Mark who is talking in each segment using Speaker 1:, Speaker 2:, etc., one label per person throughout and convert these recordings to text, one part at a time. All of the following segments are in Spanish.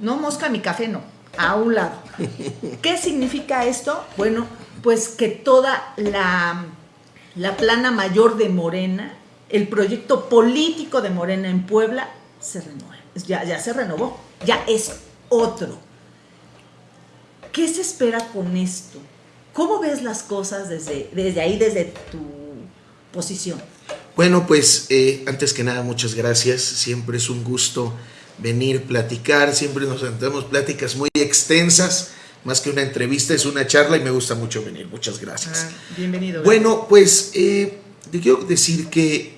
Speaker 1: No mosca mi café, no, a un lado. ¿Qué significa esto? Bueno, pues que toda la, la plana mayor de Morena, el proyecto político de Morena en Puebla, se renueva. Ya, ya se renovó, ya es otro. ¿Qué se espera con esto? ¿Cómo ves las cosas desde, desde ahí, desde tu posición?
Speaker 2: Bueno, pues eh, antes que nada, muchas gracias. Siempre es un gusto venir, platicar. Siempre nos sentamos pláticas muy extensas. Más que una entrevista, es una charla y me gusta mucho venir. Muchas gracias.
Speaker 1: Ah, bienvenido.
Speaker 2: Bueno, pues eh, quiero decir que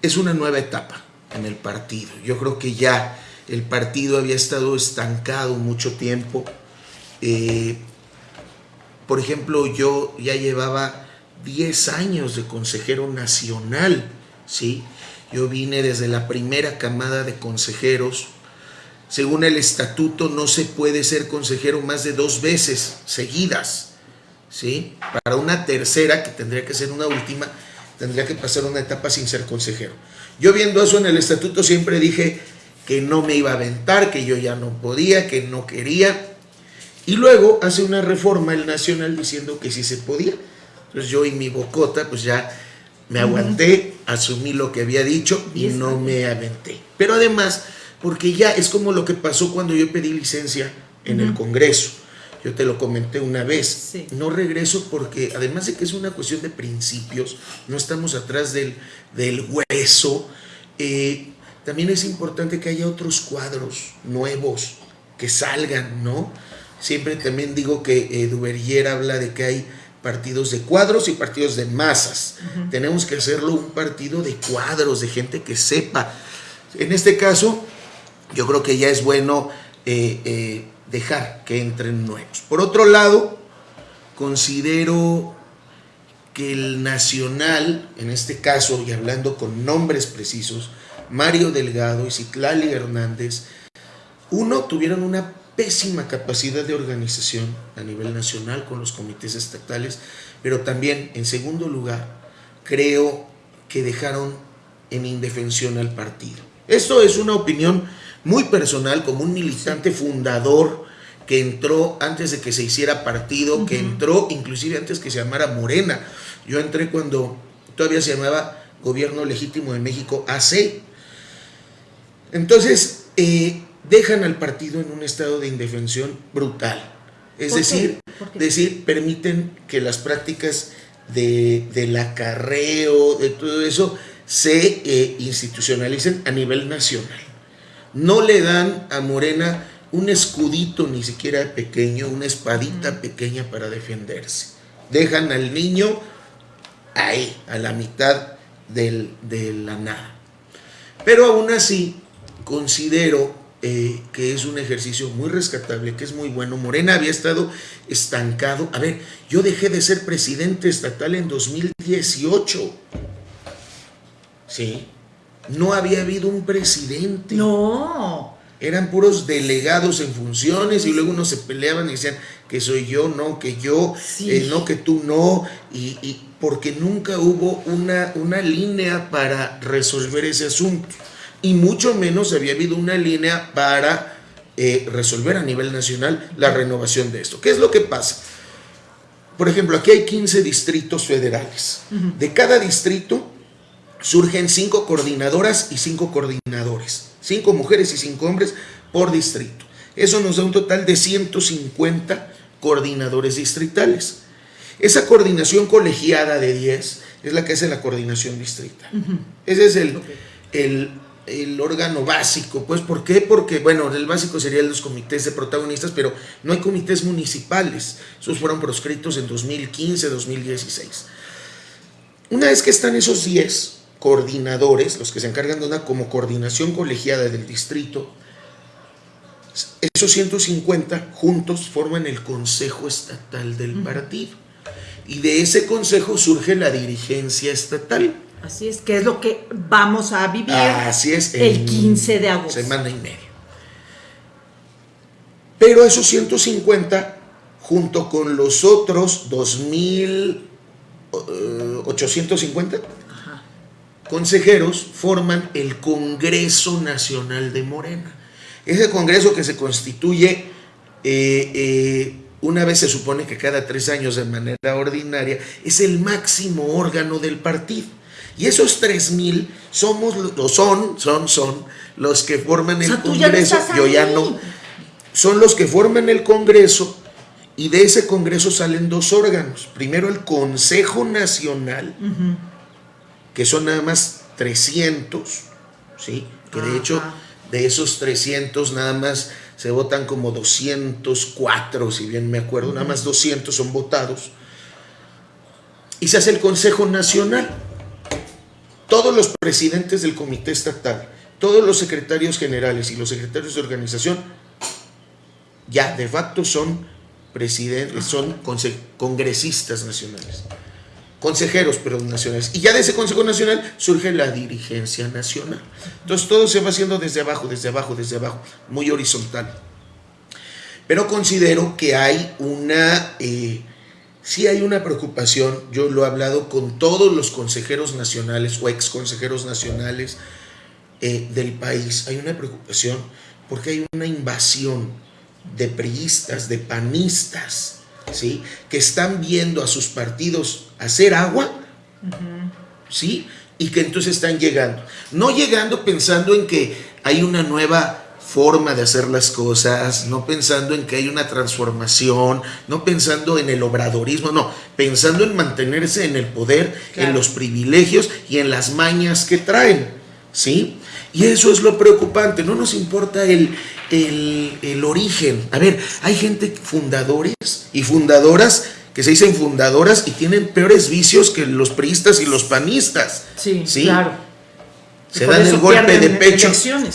Speaker 2: es una nueva etapa en el partido. Yo creo que ya el partido había estado estancado mucho tiempo. Eh, por ejemplo, yo ya llevaba 10 años de consejero nacional, ¿sí? Yo vine desde la primera camada de consejeros. Según el estatuto no se puede ser consejero más de dos veces seguidas, ¿sí? Para una tercera, que tendría que ser una última, tendría que pasar una etapa sin ser consejero. Yo viendo eso en el estatuto siempre dije que no me iba a aventar, que yo ya no podía, que no quería. Y luego hace una reforma el Nacional diciendo que sí se podía. Entonces yo y mi bocota pues ya me aguanté, asumí lo que había dicho y no me aventé. Pero además, porque ya es como lo que pasó cuando yo pedí licencia en el Congreso. Yo te lo comenté una vez. No regreso porque además de que es una cuestión de principios, no estamos atrás del, del hueso. Eh, también es importante que haya otros cuadros nuevos que salgan, ¿no? Siempre también digo que eh, habla de que hay partidos de cuadros y partidos de masas. Tenemos que hacerlo un partido de cuadros, de gente que sepa. En este caso, yo creo que ya es bueno eh, eh, dejar que entren nuevos. Por otro lado, considero que el nacional, en este caso, y hablando con nombres precisos, Mario Delgado y Citlali Hernández, uno, tuvieron una pésima capacidad de organización a nivel nacional con los comités estatales, pero también, en segundo lugar, creo que dejaron en indefensión al partido. Esto es una opinión muy personal, como un militante fundador que entró antes de que se hiciera partido, que entró inclusive antes que se llamara Morena. Yo entré cuando todavía se llamaba Gobierno Legítimo de México AC. Entonces, eh, dejan al partido en un estado de indefensión brutal. Es decir, decir, permiten que las prácticas de, del acarreo, de todo eso, se eh, institucionalicen a nivel nacional. No le dan a Morena un escudito ni siquiera pequeño, una espadita pequeña para defenderse. Dejan al niño ahí, a la mitad del, de la nada. Pero aún así, considero eh, que es un ejercicio muy rescatable, que es muy bueno. Morena había estado estancado. A ver, yo dejé de ser presidente estatal en 2018. Sí. No había habido un presidente.
Speaker 1: No.
Speaker 2: Eran puros delegados en funciones y luego uno se peleaban y decían que soy yo, no, que yo, eh, no, que tú no. Y, y porque nunca hubo una, una línea para resolver ese asunto y mucho menos había habido una línea para eh, resolver a nivel nacional la renovación de esto. ¿Qué es lo que pasa? Por ejemplo, aquí hay 15 distritos federales. De cada distrito surgen 5 coordinadoras y 5 coordinadores. 5 mujeres y 5 hombres por distrito. Eso nos da un total de 150 coordinadores distritales. Esa coordinación colegiada de 10 es la que hace la coordinación distrital. Ese es el, el el órgano básico, pues ¿por qué? Porque, bueno, el básico serían los comités de protagonistas, pero no hay comités municipales, esos fueron proscritos en 2015, 2016. Una vez que están esos 10 coordinadores, los que se encargan de una como coordinación colegiada del distrito, esos 150 juntos forman el Consejo Estatal del Partido. Y de ese consejo surge la dirigencia estatal.
Speaker 1: Así es, que es lo que vamos a vivir
Speaker 2: Así es,
Speaker 1: el 15 de agosto.
Speaker 2: Semana y media. Pero esos 150, junto con los otros 2.850 eh, consejeros, forman el Congreso Nacional de Morena. Ese Congreso que se constituye eh, eh, una vez se supone que cada tres años de manera ordinaria, es el máximo órgano del partido. Y esos tres mil somos, o son, son, son los que forman el Congreso. Yo ya no. Son los que forman el Congreso y de ese Congreso salen dos órganos. Primero el Consejo Nacional, que son nada más 300, ¿sí? Que de hecho de esos 300 nada más se votan como 204, si bien me acuerdo, nada más 200 son votados. Y se hace el Consejo Nacional. Todos los presidentes del Comité Estatal, todos los secretarios generales y los secretarios de organización, ya de facto son presidentes, son congresistas nacionales consejeros, pero nacionales. Y ya de ese Consejo Nacional surge la dirigencia nacional. Entonces todo se va haciendo desde abajo, desde abajo, desde abajo, muy horizontal. Pero considero que hay una, eh, sí hay una preocupación, yo lo he hablado con todos los consejeros nacionales o ex consejeros nacionales eh, del país, hay una preocupación porque hay una invasión de priistas, de panistas, ¿sí? que están viendo a sus partidos hacer agua, ¿sí? Y que entonces están llegando. No llegando pensando en que hay una nueva forma de hacer las cosas, no pensando en que hay una transformación, no pensando en el obradorismo, no, pensando en mantenerse en el poder, en los privilegios y en las mañas que traen, ¿sí? Y eso es lo preocupante, no nos importa el, el, origen. A ver, hay gente, fundadores y fundadoras, que se dicen fundadoras y tienen peores vicios que los priistas y los panistas.
Speaker 1: Sí, claro.
Speaker 2: Se dan el golpe de pecho.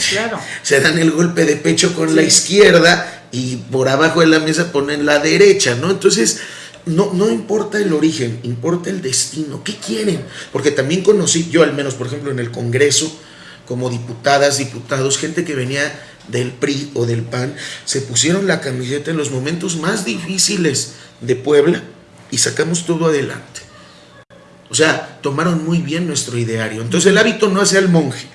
Speaker 1: Claro.
Speaker 2: Se dan el golpe de pecho con la izquierda y por abajo de la mesa ponen la derecha, ¿no? Entonces, no, no importa el origen, importa el destino. ¿Qué quieren? Porque también conocí, yo al menos, por ejemplo, en el Congreso, como diputadas, diputados, gente que venía del PRI o del PAN, se pusieron la camiseta en los momentos más difíciles de Puebla y sacamos todo adelante. O sea, tomaron muy bien nuestro ideario. Entonces el hábito no hace al monje,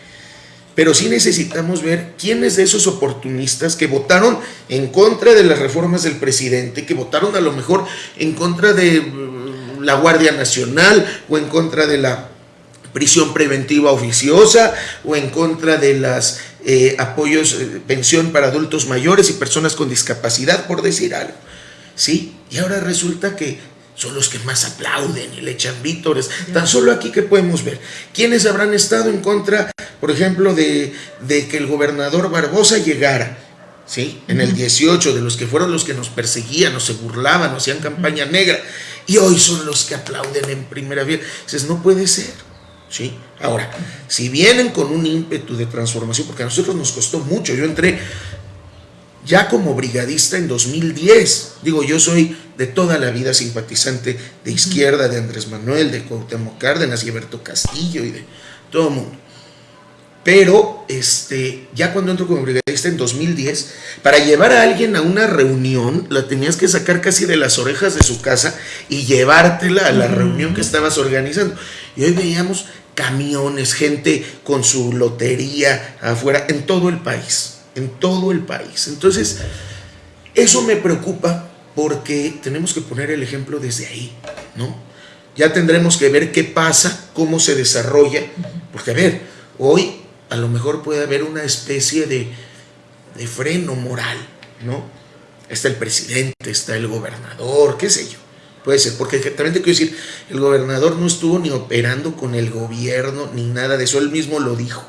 Speaker 2: pero sí necesitamos ver quiénes de esos oportunistas que votaron en contra de las reformas del presidente, que votaron a lo mejor en contra de mm, la Guardia Nacional o en contra de la prisión preventiva oficiosa o en contra de las eh, apoyos, eh, pensión para adultos mayores y personas con discapacidad, por decir algo. ¿Sí? Y ahora resulta que son los que más aplauden y le echan vítores. Tan solo aquí que podemos ver. ¿Quiénes habrán estado en contra, por ejemplo, de, de que el gobernador Barbosa llegara? ¿Sí? En el 18, de los que fueron los que nos perseguían, o se burlaban, o hacían campaña negra. Y hoy son los que aplauden en primera vez. Dices, no puede ser. ¿sí? Ahora, si vienen con un ímpetu de transformación, porque a nosotros nos costó mucho, yo entré ya como brigadista en 2010, digo, yo soy de toda la vida simpatizante de izquierda, de Andrés Manuel, de Cuauhtémoc Cárdenas y Alberto Castillo y de todo el mundo. Pero este, ya cuando entro como brigadista en 2010, para llevar a alguien a una reunión, la tenías que sacar casi de las orejas de su casa y llevártela a la reunión que estabas organizando. Y hoy veíamos camiones, gente con su lotería afuera, en todo el país, en todo el país. Entonces, eso me preocupa porque tenemos que poner el ejemplo desde ahí, ¿no? Ya tendremos que ver qué pasa, cómo se desarrolla, porque a ver, hoy a lo mejor puede haber una especie de, de freno moral, ¿no? Está el presidente, está el gobernador, qué sé yo. Puede ser, porque también te quiero decir, el gobernador no estuvo ni operando con el gobierno ni nada de eso, él mismo lo dijo.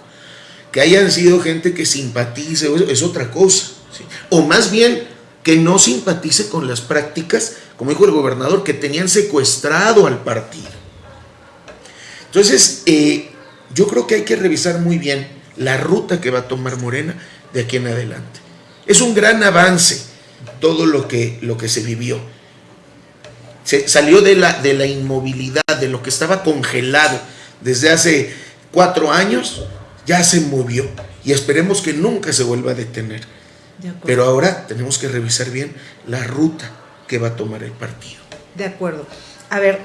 Speaker 2: Que hayan sido gente que simpatice es otra cosa. O más bien que no simpatice con las prácticas, como dijo el gobernador, que tenían secuestrado al partido. Entonces, eh, yo creo que hay que revisar muy bien la ruta que va a tomar Morena de aquí en adelante. Es un gran avance todo lo que, lo que se vivió se salió de la, de la inmovilidad, de lo que estaba congelado desde hace cuatro años, ya se movió y esperemos que nunca se vuelva a detener. Pero ahora tenemos que revisar bien la ruta que va a tomar el partido.
Speaker 1: De acuerdo. A ver,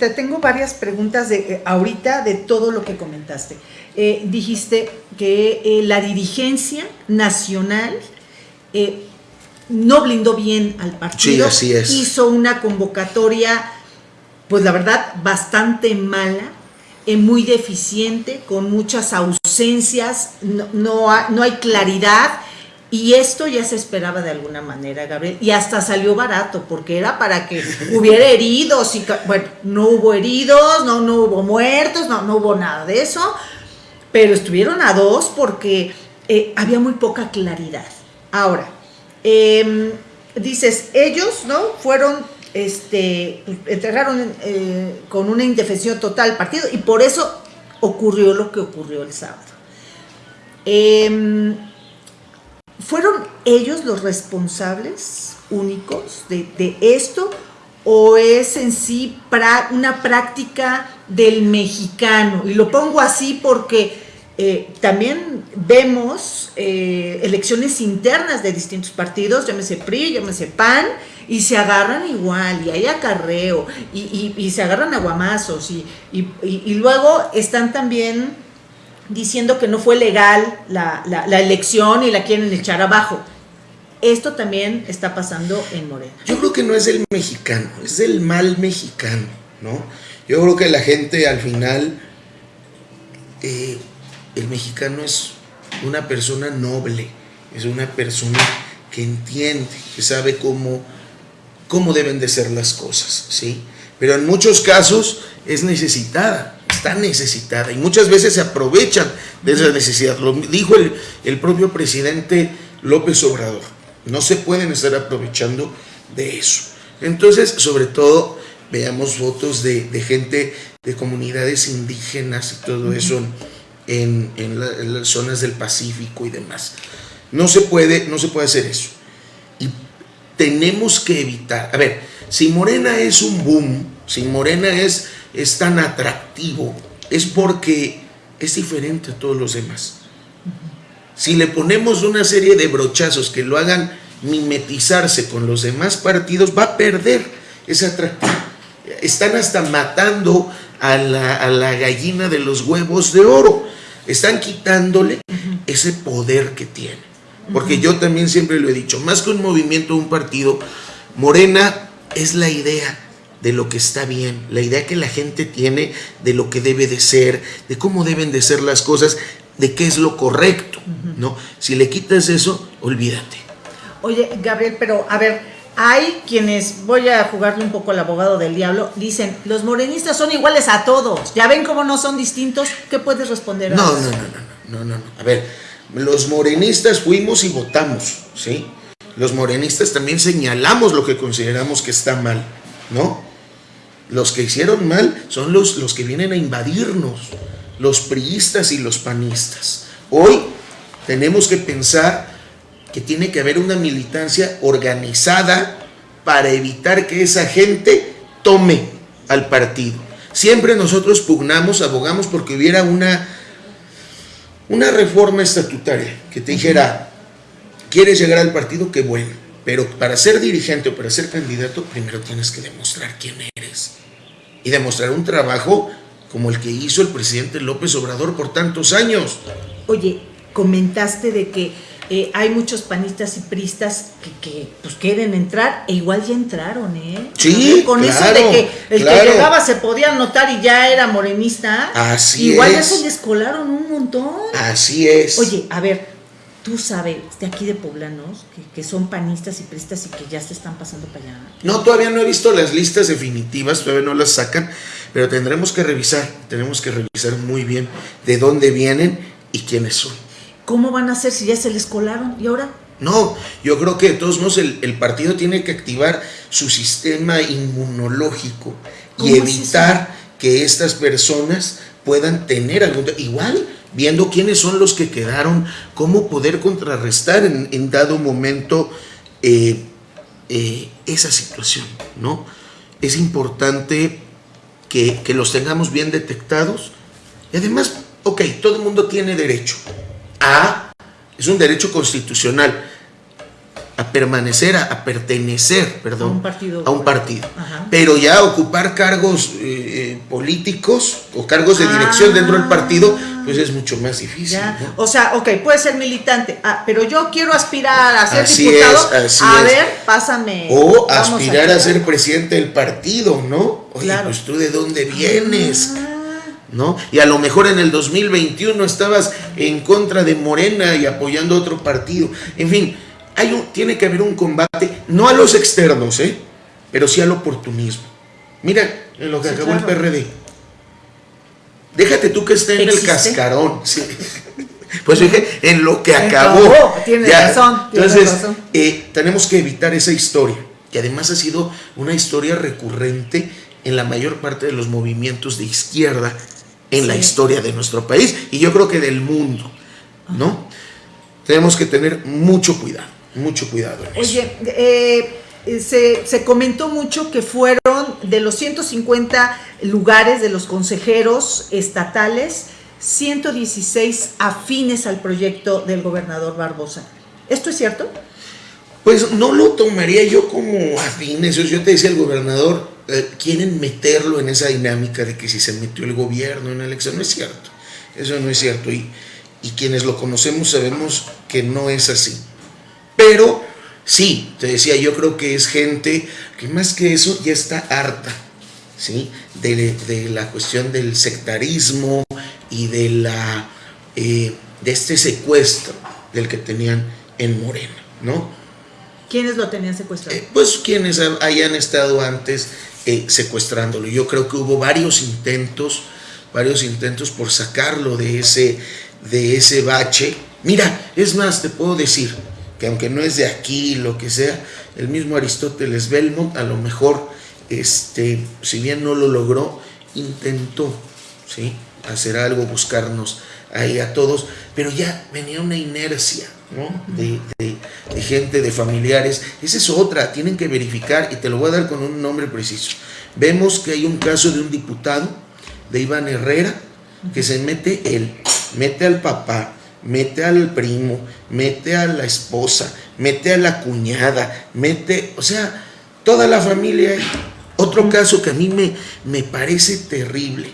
Speaker 1: te tengo varias preguntas de eh, ahorita de todo lo que comentaste. Eh, dijiste que eh, la dirigencia nacional no blindó bien al partido.
Speaker 2: Sí, así es.
Speaker 1: Hizo una convocatoria, pues la verdad, bastante mala, muy deficiente, con muchas ausencias, no, no hay claridad y esto ya se esperaba de alguna manera, Gabriel, y hasta salió barato, porque era para que hubiera heridos, y bueno, no hubo heridos, no, no hubo muertos, no, no hubo nada de eso, pero estuvieron a dos porque eh, había muy poca claridad. Ahora, em, dices, ellos, ¿no? Fueron, este, entregaron eh, con una indefensión total al partido y por eso ocurrió lo que ocurrió el sábado. Eh, ¿Fueron ellos los responsables únicos de, esto? ¿O es en sí una práctica del mexicano? Y lo pongo así porque eh, también vemos eh, elecciones internas de distintos partidos, llámese PRI, llámese PAN, y se agarran igual, y hay acarreo, y, se agarran aguamazos, y, y, luego están también diciendo que no fue legal la, elección y la quieren echar abajo. Esto también está pasando en Morena.
Speaker 2: Yo creo que no es el mexicano, es el mal mexicano, ¿no? Yo creo que la gente al final, eh, el mexicano es una persona noble, es una persona que entiende, que sabe cómo, cómo deben de ser las cosas, ¿sí? Pero en muchos casos es necesitada está necesitada y muchas veces se aprovechan de esa necesidad. Lo dijo el, propio presidente López Obrador. No se pueden estar aprovechando de eso. Entonces, sobre todo, veamos fotos de, gente de comunidades indígenas y todo eso en, las zonas del Pacífico y demás. No se puede, no se puede hacer eso. Tenemos que evitar. A ver, si Morena es un boom, si Morena es es tan atractivo es porque es diferente a todos los demás. Si le ponemos una serie de brochazos que lo hagan mimetizarse con los demás partidos, va a perder ese atractivo. Están hasta matando a la, gallina de los huevos de oro. Están quitándole ese poder que tiene. Porque yo también siempre lo he dicho, más que un movimiento, un partido, Morena es la idea de lo que está bien, la idea que la gente tiene de lo que debe de ser, de cómo deben de ser las cosas, de qué es lo correcto, ¿no? Si le quitas eso, olvídate.
Speaker 1: Oye, Gabriel, pero a ver, hay quienes, voy a jugarle un poco al abogado del diablo, dicen, los morenistas son iguales a todos, ya ven cómo no son distintos, ¿qué puedes responder
Speaker 2: a no, eso? No, no, no, no, no, no, a ver, los morenistas fuimos y votamos, ¿sí? Los morenistas también señalamos lo que consideramos que está mal, ¿no? Los que hicieron mal son los, los que vienen a invadirnos, los priistas y los panistas. Hoy tenemos que pensar que tiene que haber una militancia organizada para evitar que esa gente tome al partido. Siempre nosotros pugnamos, abogamos porque hubiera una, una reforma estatutaria que te dijera, ¿quieres llegar al partido? Qué bueno pero para ser dirigente o para ser candidato, primero tienes que demostrar quién eres. Y demostrar un trabajo como el que hizo el presidente López Obrador por tantos años.
Speaker 1: Oye, comentaste de que eh, hay muchos panistas y pristas que, pues quieren entrar e igual ya entraron, ¿eh?
Speaker 2: Sí,
Speaker 1: Con eso de que el que llegaba se podía anotar y ya era morenista.
Speaker 2: Así
Speaker 1: igual
Speaker 2: es.
Speaker 1: Igual ya se descolaron un montón.
Speaker 2: Así es.
Speaker 1: Oye, a ver, tú sabes de aquí de poblanos que, son panistas y pristas y que ya se están pasando para allá.
Speaker 2: No, todavía no he visto las listas definitivas, todavía no las sacan, pero tendremos que revisar, tenemos que revisar muy bien de dónde vienen y quiénes son.
Speaker 1: ¿Cómo van a hacer si ya se les colaron? ¿Y ahora?
Speaker 2: No, yo creo que de todos modos el, partido tiene que activar su sistema inmunológico y evitar que estas personas puedan tener algún... Igual viendo quiénes son los que quedaron, cómo poder contrarrestar en, dado momento eh, eh, esa situación, ¿no? Es importante que, los tengamos bien detectados y además, ok, todo el mundo tiene derecho a, es un derecho constitucional, a permanecer, a, pertenecer, perdón,
Speaker 1: A un partido.
Speaker 2: a un partido.
Speaker 1: Ajá.
Speaker 2: Pero ya ocupar cargos eh, eh, políticos o cargos de dirección
Speaker 1: Ah.
Speaker 2: dentro del partido, pues es mucho más difícil.
Speaker 1: O sea, ok, puede ser militante, ah, pero yo quiero aspirar a ser
Speaker 2: Así
Speaker 1: diputado.
Speaker 2: es, así
Speaker 1: a
Speaker 2: es.
Speaker 1: ver, pásame.
Speaker 2: O aspirar a ser presidente del partido, ¿no? Oye,
Speaker 1: Claro.
Speaker 2: pues tú de dónde vienes,
Speaker 1: Ah,
Speaker 2: ¿no? Y a lo mejor en el 2021 estabas en contra de Morena y apoyando a otro partido. En fin, hay un, tiene que haber un combate, no a los externos, ¿eh? Pero sí al oportunismo. Mira, en lo que
Speaker 1: Sí,
Speaker 2: acabó el. PRD. Déjate tú que esté en el cascarón. sí. Pues dije, en lo que
Speaker 1: Acabó,
Speaker 2: acabó.
Speaker 1: tienes razón, tienes
Speaker 2: Entonces,
Speaker 1: razón.
Speaker 2: eh, tenemos que evitar esa historia, que además ha sido una historia recurrente en la mayor parte de los movimientos de izquierda en la historia de nuestro país y yo creo que del mundo, ¿no? Tenemos que tener mucho cuidado, mucho cuidado en.
Speaker 1: Oye, eh, eh, se, se comentó mucho que fueron de los 150 lugares de los consejeros estatales, 116 afines al proyecto del gobernador Barbosa. ¿Esto es cierto?
Speaker 2: Pues no lo tomaría yo como afines. Yo te decía, el gobernador, eh, quieren meterlo en esa dinámica de que si se metió el gobierno en la elección. No es cierto. Eso no es cierto. Y, y quienes lo conocemos sabemos que no es así. Pero sí, te decía, yo creo que es gente que más que eso ya está harta. ¿sí? De, de la cuestión del sectarismo y de la eh, de este secuestro del que tenían en Morena, ¿no?
Speaker 1: ¿Quiénes lo tenían secuestrado?
Speaker 2: Eh, pues quienes ha- hayan estado antes eh, secuestrándolo. Yo creo que hubo varios intentos, varios intentos por sacarlo de ese, de ese bache. Mira, es más, te puedo decir que aunque no es de aquí, lo que sea, el mismo Aristóteles Belmont a lo mejor, este, si bien no lo logró, intentó, ¿sí? Hacer algo, buscarnos ahí a todos, pero ya venía una inercia, ¿no? De, de- gente, de familiares. Esa es otra, tienen que verificar, y te lo voy a dar con un nombre preciso. Vemos que hay un caso de un diputado, de Iván Herrera, que se mete él, mete al papá, mete al primo, mete a la esposa, mete a la cuñada, mete, o sea, toda la familia. Otro caso que a mí me, me parece terrible.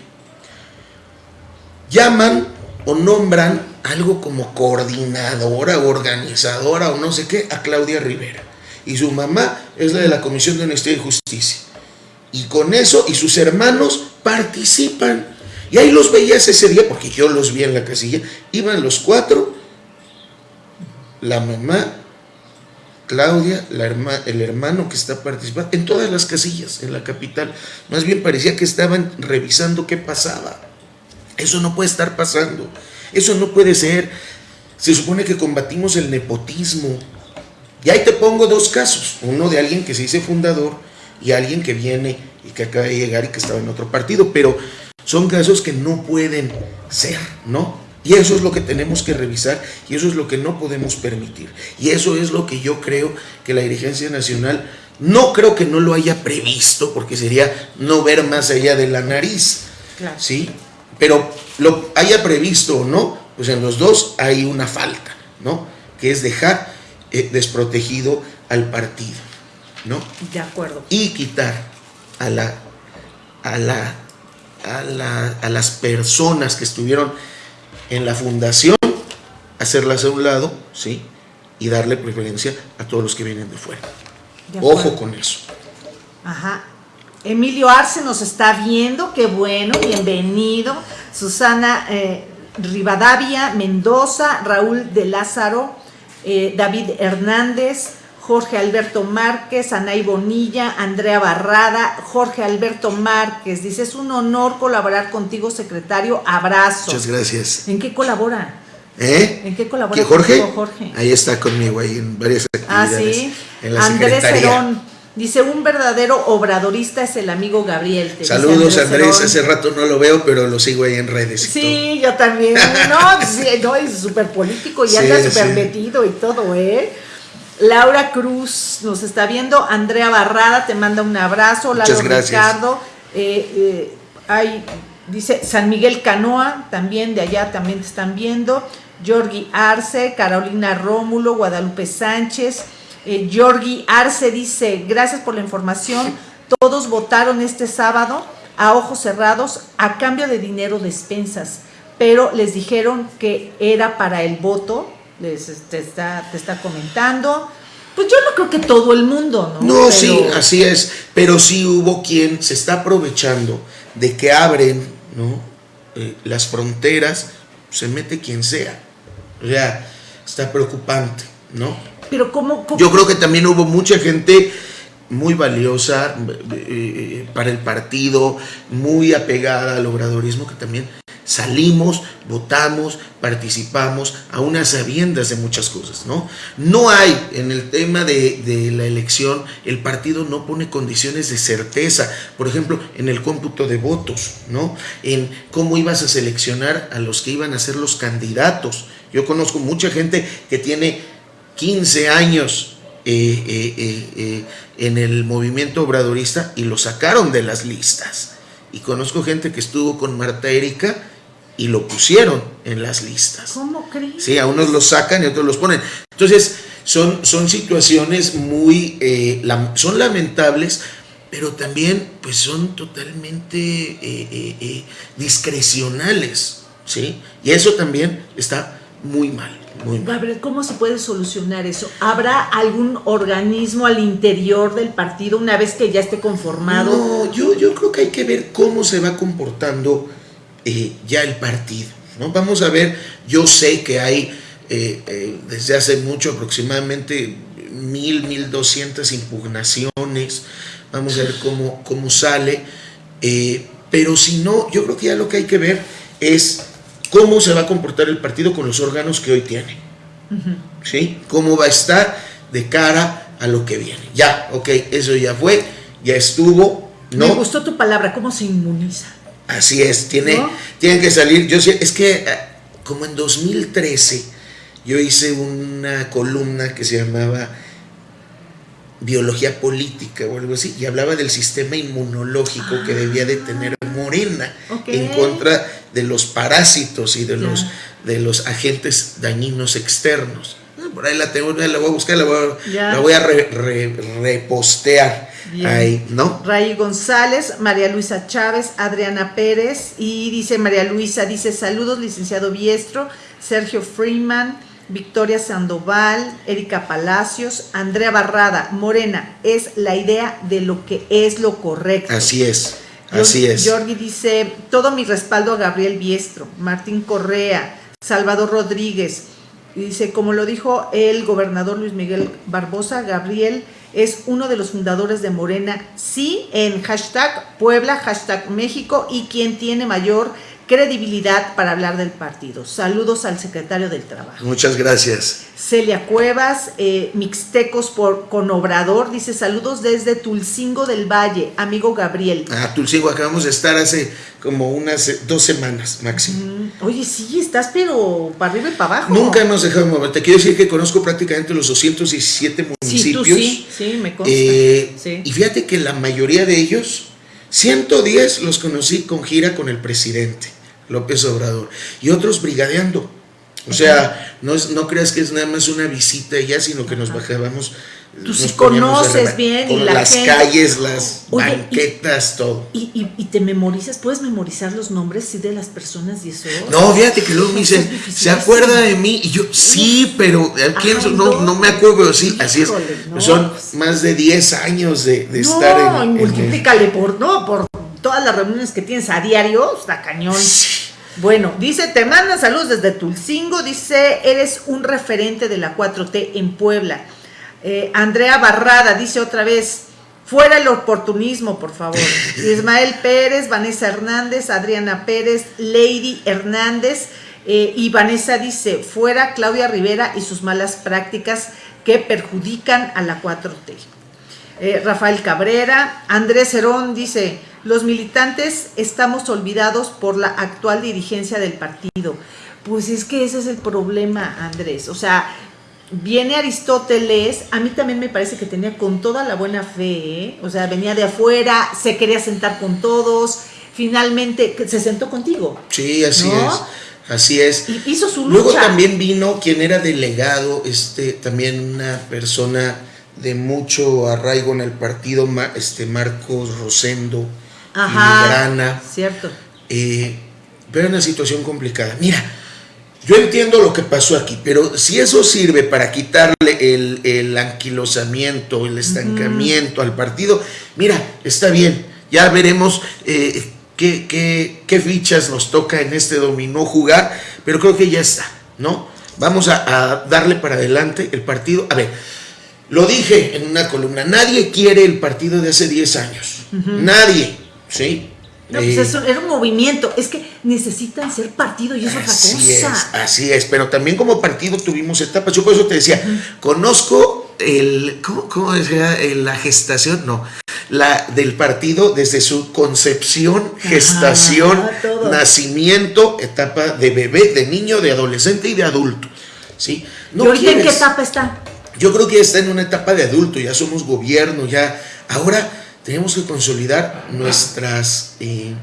Speaker 2: Llaman o nombran algo como coordinadora, organizadora o no sé qué a Claudia Rivera. Y su mamá es la de la Comisión de Honestidad y Justicia. Y con eso y sus hermanos participan. Y ahí los veías ese día, porque yo los vi en la casilla. Iban los cuatro, la mamá, Claudia, la herma- el hermano que está participando, en todas las casillas, en la capital. Más bien parecía que estaban revisando qué pasaba. Eso no puede estar pasando. Eso no puede ser. Se supone que combatimos el nepotismo. Y ahí te pongo dos casos. Uno de alguien que se dice fundador y alguien que viene y que acaba de llegar y que estaba en otro partido. Pero son casos que no pueden ser, ¿no? Y eso es lo que tenemos que revisar y eso es lo que no podemos permitir. Y eso es lo que yo creo que la dirigencia nacional no creo que no lo haya previsto porque sería no ver más allá de la nariz.
Speaker 1: Claro.
Speaker 2: ¿sí? Pero lo haya previsto o no, pues en los dos hay una falta, ¿no? Que es dejar eh, desprotegido al partido, ¿no?
Speaker 1: De acuerdo.
Speaker 2: Y quitar a la, a la, a la, a las personas que estuvieron en la fundación, hacerlas a un lado, ¿sí? Y darle preferencia a todos los que vienen de fuera.
Speaker 1: de.
Speaker 2: Ojo con eso.
Speaker 1: Ajá. Emilio Arce nos está viendo, qué bueno, bienvenido. Susana eh, Rivadavia, Mendoza, Raúl de Lázaro, eh, David Hernández, Jorge Alberto Márquez, Anay Bonilla, Andrea Barrada, Jorge Alberto Márquez. Dice, es un honor colaborar contigo, secretario. Abrazo.
Speaker 2: Muchas gracias.
Speaker 1: ¿En qué colabora?
Speaker 2: ¿Eh?
Speaker 1: ¿En qué colabora
Speaker 2: ¿Que Jorge? Ahí está conmigo, ahí en varias
Speaker 1: Ah,
Speaker 2: actividades.
Speaker 1: sí.
Speaker 2: En la
Speaker 1: Andrés
Speaker 2: secretaría.
Speaker 1: Dice, un verdadero obradorista es el amigo Gabriel.
Speaker 2: Saludos Andrés,
Speaker 1: Cerón.
Speaker 2: hace rato no lo veo, pero lo sigo ahí en redes.
Speaker 1: Sí, yo también. No, sí, no, es súper político y
Speaker 2: Sí,
Speaker 1: anda súper
Speaker 2: sí.
Speaker 1: metido y todo, ¿eh? Laura Cruz nos está viendo. Andrea Barrada te manda un abrazo. Lalo
Speaker 2: Muchas gracias.
Speaker 1: Ricardo. eh, eh, hay, dice San Miguel Canoa, también de allá también te están viendo. Jorgi Arce, Carolina Rómulo, Guadalupe Sánchez. Eh, Georgi Arce dice, gracias por la información, todos votaron este sábado a ojos cerrados a cambio de dinero despensas, pero les dijeron que era para el voto, les te está, te está comentando. Pues yo no creo que todo el mundo, ¿no?
Speaker 2: No, sí, así es, pero sí hubo quien se está aprovechando de que abren, ¿no? Eh, las fronteras, se mete quien sea. O sea, está preocupante, ¿no?
Speaker 1: Pero ¿cómo,
Speaker 2: Yo creo que también hubo mucha gente muy valiosa eh, eh, para el partido, muy apegada al obradorismo, que también salimos, votamos, participamos, a unas sabiendas de muchas cosas, ¿no? No hay en el tema de, de, la elección, el partido no pone condiciones de certeza, por ejemplo, en el cómputo de votos, ¿no? En cómo ibas a seleccionar a los que iban a ser los candidatos. Yo conozco mucha gente que tiene 15 años eh, eh, eh, en el movimiento obradorista y lo sacaron de las listas. Y conozco gente que estuvo con Marta Erika y lo pusieron en las listas.
Speaker 1: ¿Cómo crees?
Speaker 2: Sí, a unos los sacan y a otros los ponen. Entonces, son, son situaciones muy, son lamentables, pero también pues son totalmente discrecionales, ¿sí? Y eso también está muy mal.
Speaker 1: Gabriel, ¿cómo se puede solucionar eso? ¿Habrá algún organismo al interior del partido una vez que ya esté conformado?
Speaker 2: No, yo, yo creo que hay que ver cómo se va comportando eh, ya el partido. ¿no? Vamos a ver, yo sé que hay eh, eh, desde hace mucho, aproximadamente mil, mil doscientas impugnaciones. Vamos a ver cómo, cómo sale. pero si no, yo creo que ya lo que hay que ver es cómo se va a comportar el partido con los órganos que hoy tiene. ¿Sí? ¿Cómo va a estar de cara a lo que viene? Ya, ok, eso ya fue, ya estuvo. ¿no?
Speaker 1: Me gustó tu palabra, ¿cómo se inmuniza?
Speaker 2: Así es, tiene, tienen que salir. Yo es que eh, como en 2013 yo hice una columna que se llamaba biología política o algo así, y hablaba del sistema inmunológico que debía de tener Morena en contra de los parásitos y de los, de los agentes dañinos externos. Ah, por ahí la tengo, la voy a buscar, la voy a, repostear. Ahí, ¿no?
Speaker 1: Ray González, María Luisa Chávez, Adriana Pérez y dice María Luisa, dice saludos licenciado Biestro, Sergio Freeman, Victoria Sandoval, Erika Palacios, Andrea Barrada, Morena, es la idea de lo que es lo correcto.
Speaker 2: Así es. Así es.
Speaker 1: Jorgi dice, todo mi respaldo a Gabriel Biestro, Martín Correa, Salvador Rodríguez. dice, como lo dijo el gobernador Luis Miguel Barbosa, Gabriel es uno de los fundadores de Morena, sí, en hashtag Puebla, hashtag México y quien tiene mayor credibilidad para hablar del partido. Saludos al secretario del Trabajo.
Speaker 2: Muchas gracias.
Speaker 1: Celia Cuevas, eh, Mixtecos por, con Obrador, dice saludos desde Tulcingo del Valle, amigo Gabriel.
Speaker 2: Ah, Tulcingo, acabamos de estar hace como unas dos semanas máximo.
Speaker 1: Mm, oye, sí, estás pero para arriba y para abajo.
Speaker 2: Nunca nos dejamos mover. Te quiero decir que conozco prácticamente los 217 municipios. Sí,
Speaker 1: sí, sí, me consta.
Speaker 2: Eh, y fíjate que la mayoría de ellos, 110 los conocí con gira con el presidente. López Obrador, y otros brigadeando. O sea, no, es, no creas que es nada más una visita ya, sino que nos bajábamos.
Speaker 1: Tú sí conoces bien
Speaker 2: y las calles, las banquetas, todo.
Speaker 1: Y, y, te memorizas, puedes memorizar los nombres sí, de las personas y eso.
Speaker 2: No, fíjate que luego me dicen, ¿se acuerda de mí? Y yo, sí, pero ¿quién no, no, me acuerdo, sí, así es. Son pues. más de 10 años de, de estar en.
Speaker 1: No, multiplícale por, no, por todas las reuniones que tienes a diario, está cañón. Bueno, dice, te manda saludos desde Tulcingo, dice, eres un referente de la 4T en Puebla. Eh, Andrea Barrada dice otra vez, fuera el oportunismo, por favor. Ismael Pérez, Vanessa Hernández, Adriana Pérez, Lady Hernández eh, y Vanessa dice, fuera Claudia Rivera y sus malas prácticas que perjudican a la 4T. Eh, Rafael Cabrera, Andrés Herón dice, los militantes estamos olvidados por la actual dirigencia del partido. Pues es que ese es el problema, Andrés. O sea, viene Aristóteles, a mí también me parece que tenía con toda la buena fe, ¿eh? o sea, venía de afuera, se quería sentar con todos, finalmente se sentó contigo.
Speaker 2: Sí, así es. Así es.
Speaker 1: hizo su
Speaker 2: lucha. Luego también vino quien era delegado, este, también una persona de mucho arraigo en el partido, este Marcos Rosendo,
Speaker 1: Ajá, Grana. Cierto.
Speaker 2: Eh, pero una situación complicada. Mira, yo entiendo lo que pasó aquí, pero si eso sirve para quitarle el, anquilosamiento, el estancamiento al partido, mira, está bien, ya veremos eh, qué, qué, fichas nos toca en este dominó jugar, pero creo que ya está, ¿no? Vamos a, darle para adelante el partido. A ver, lo dije en una columna, nadie quiere el partido de hace 10 años, nadie, ¿sí?
Speaker 1: No, pues eh, eso era un movimiento. Es que necesitan ser partido y eso es otra cosa.
Speaker 2: Es, así es, pero también como partido tuvimos etapas. Yo por eso te decía, conozco el. ¿Cómo, decía? La gestación, no. La del partido desde su concepción, gestación, nacimiento, etapa de bebé, de niño, de adolescente y de adulto. ¿sí?
Speaker 1: No ¿Y en qué etapa está?
Speaker 2: Yo creo que ya está en una etapa de adulto, ya somos gobierno, ya. Ahora tenemos que consolidar nuestras, eh,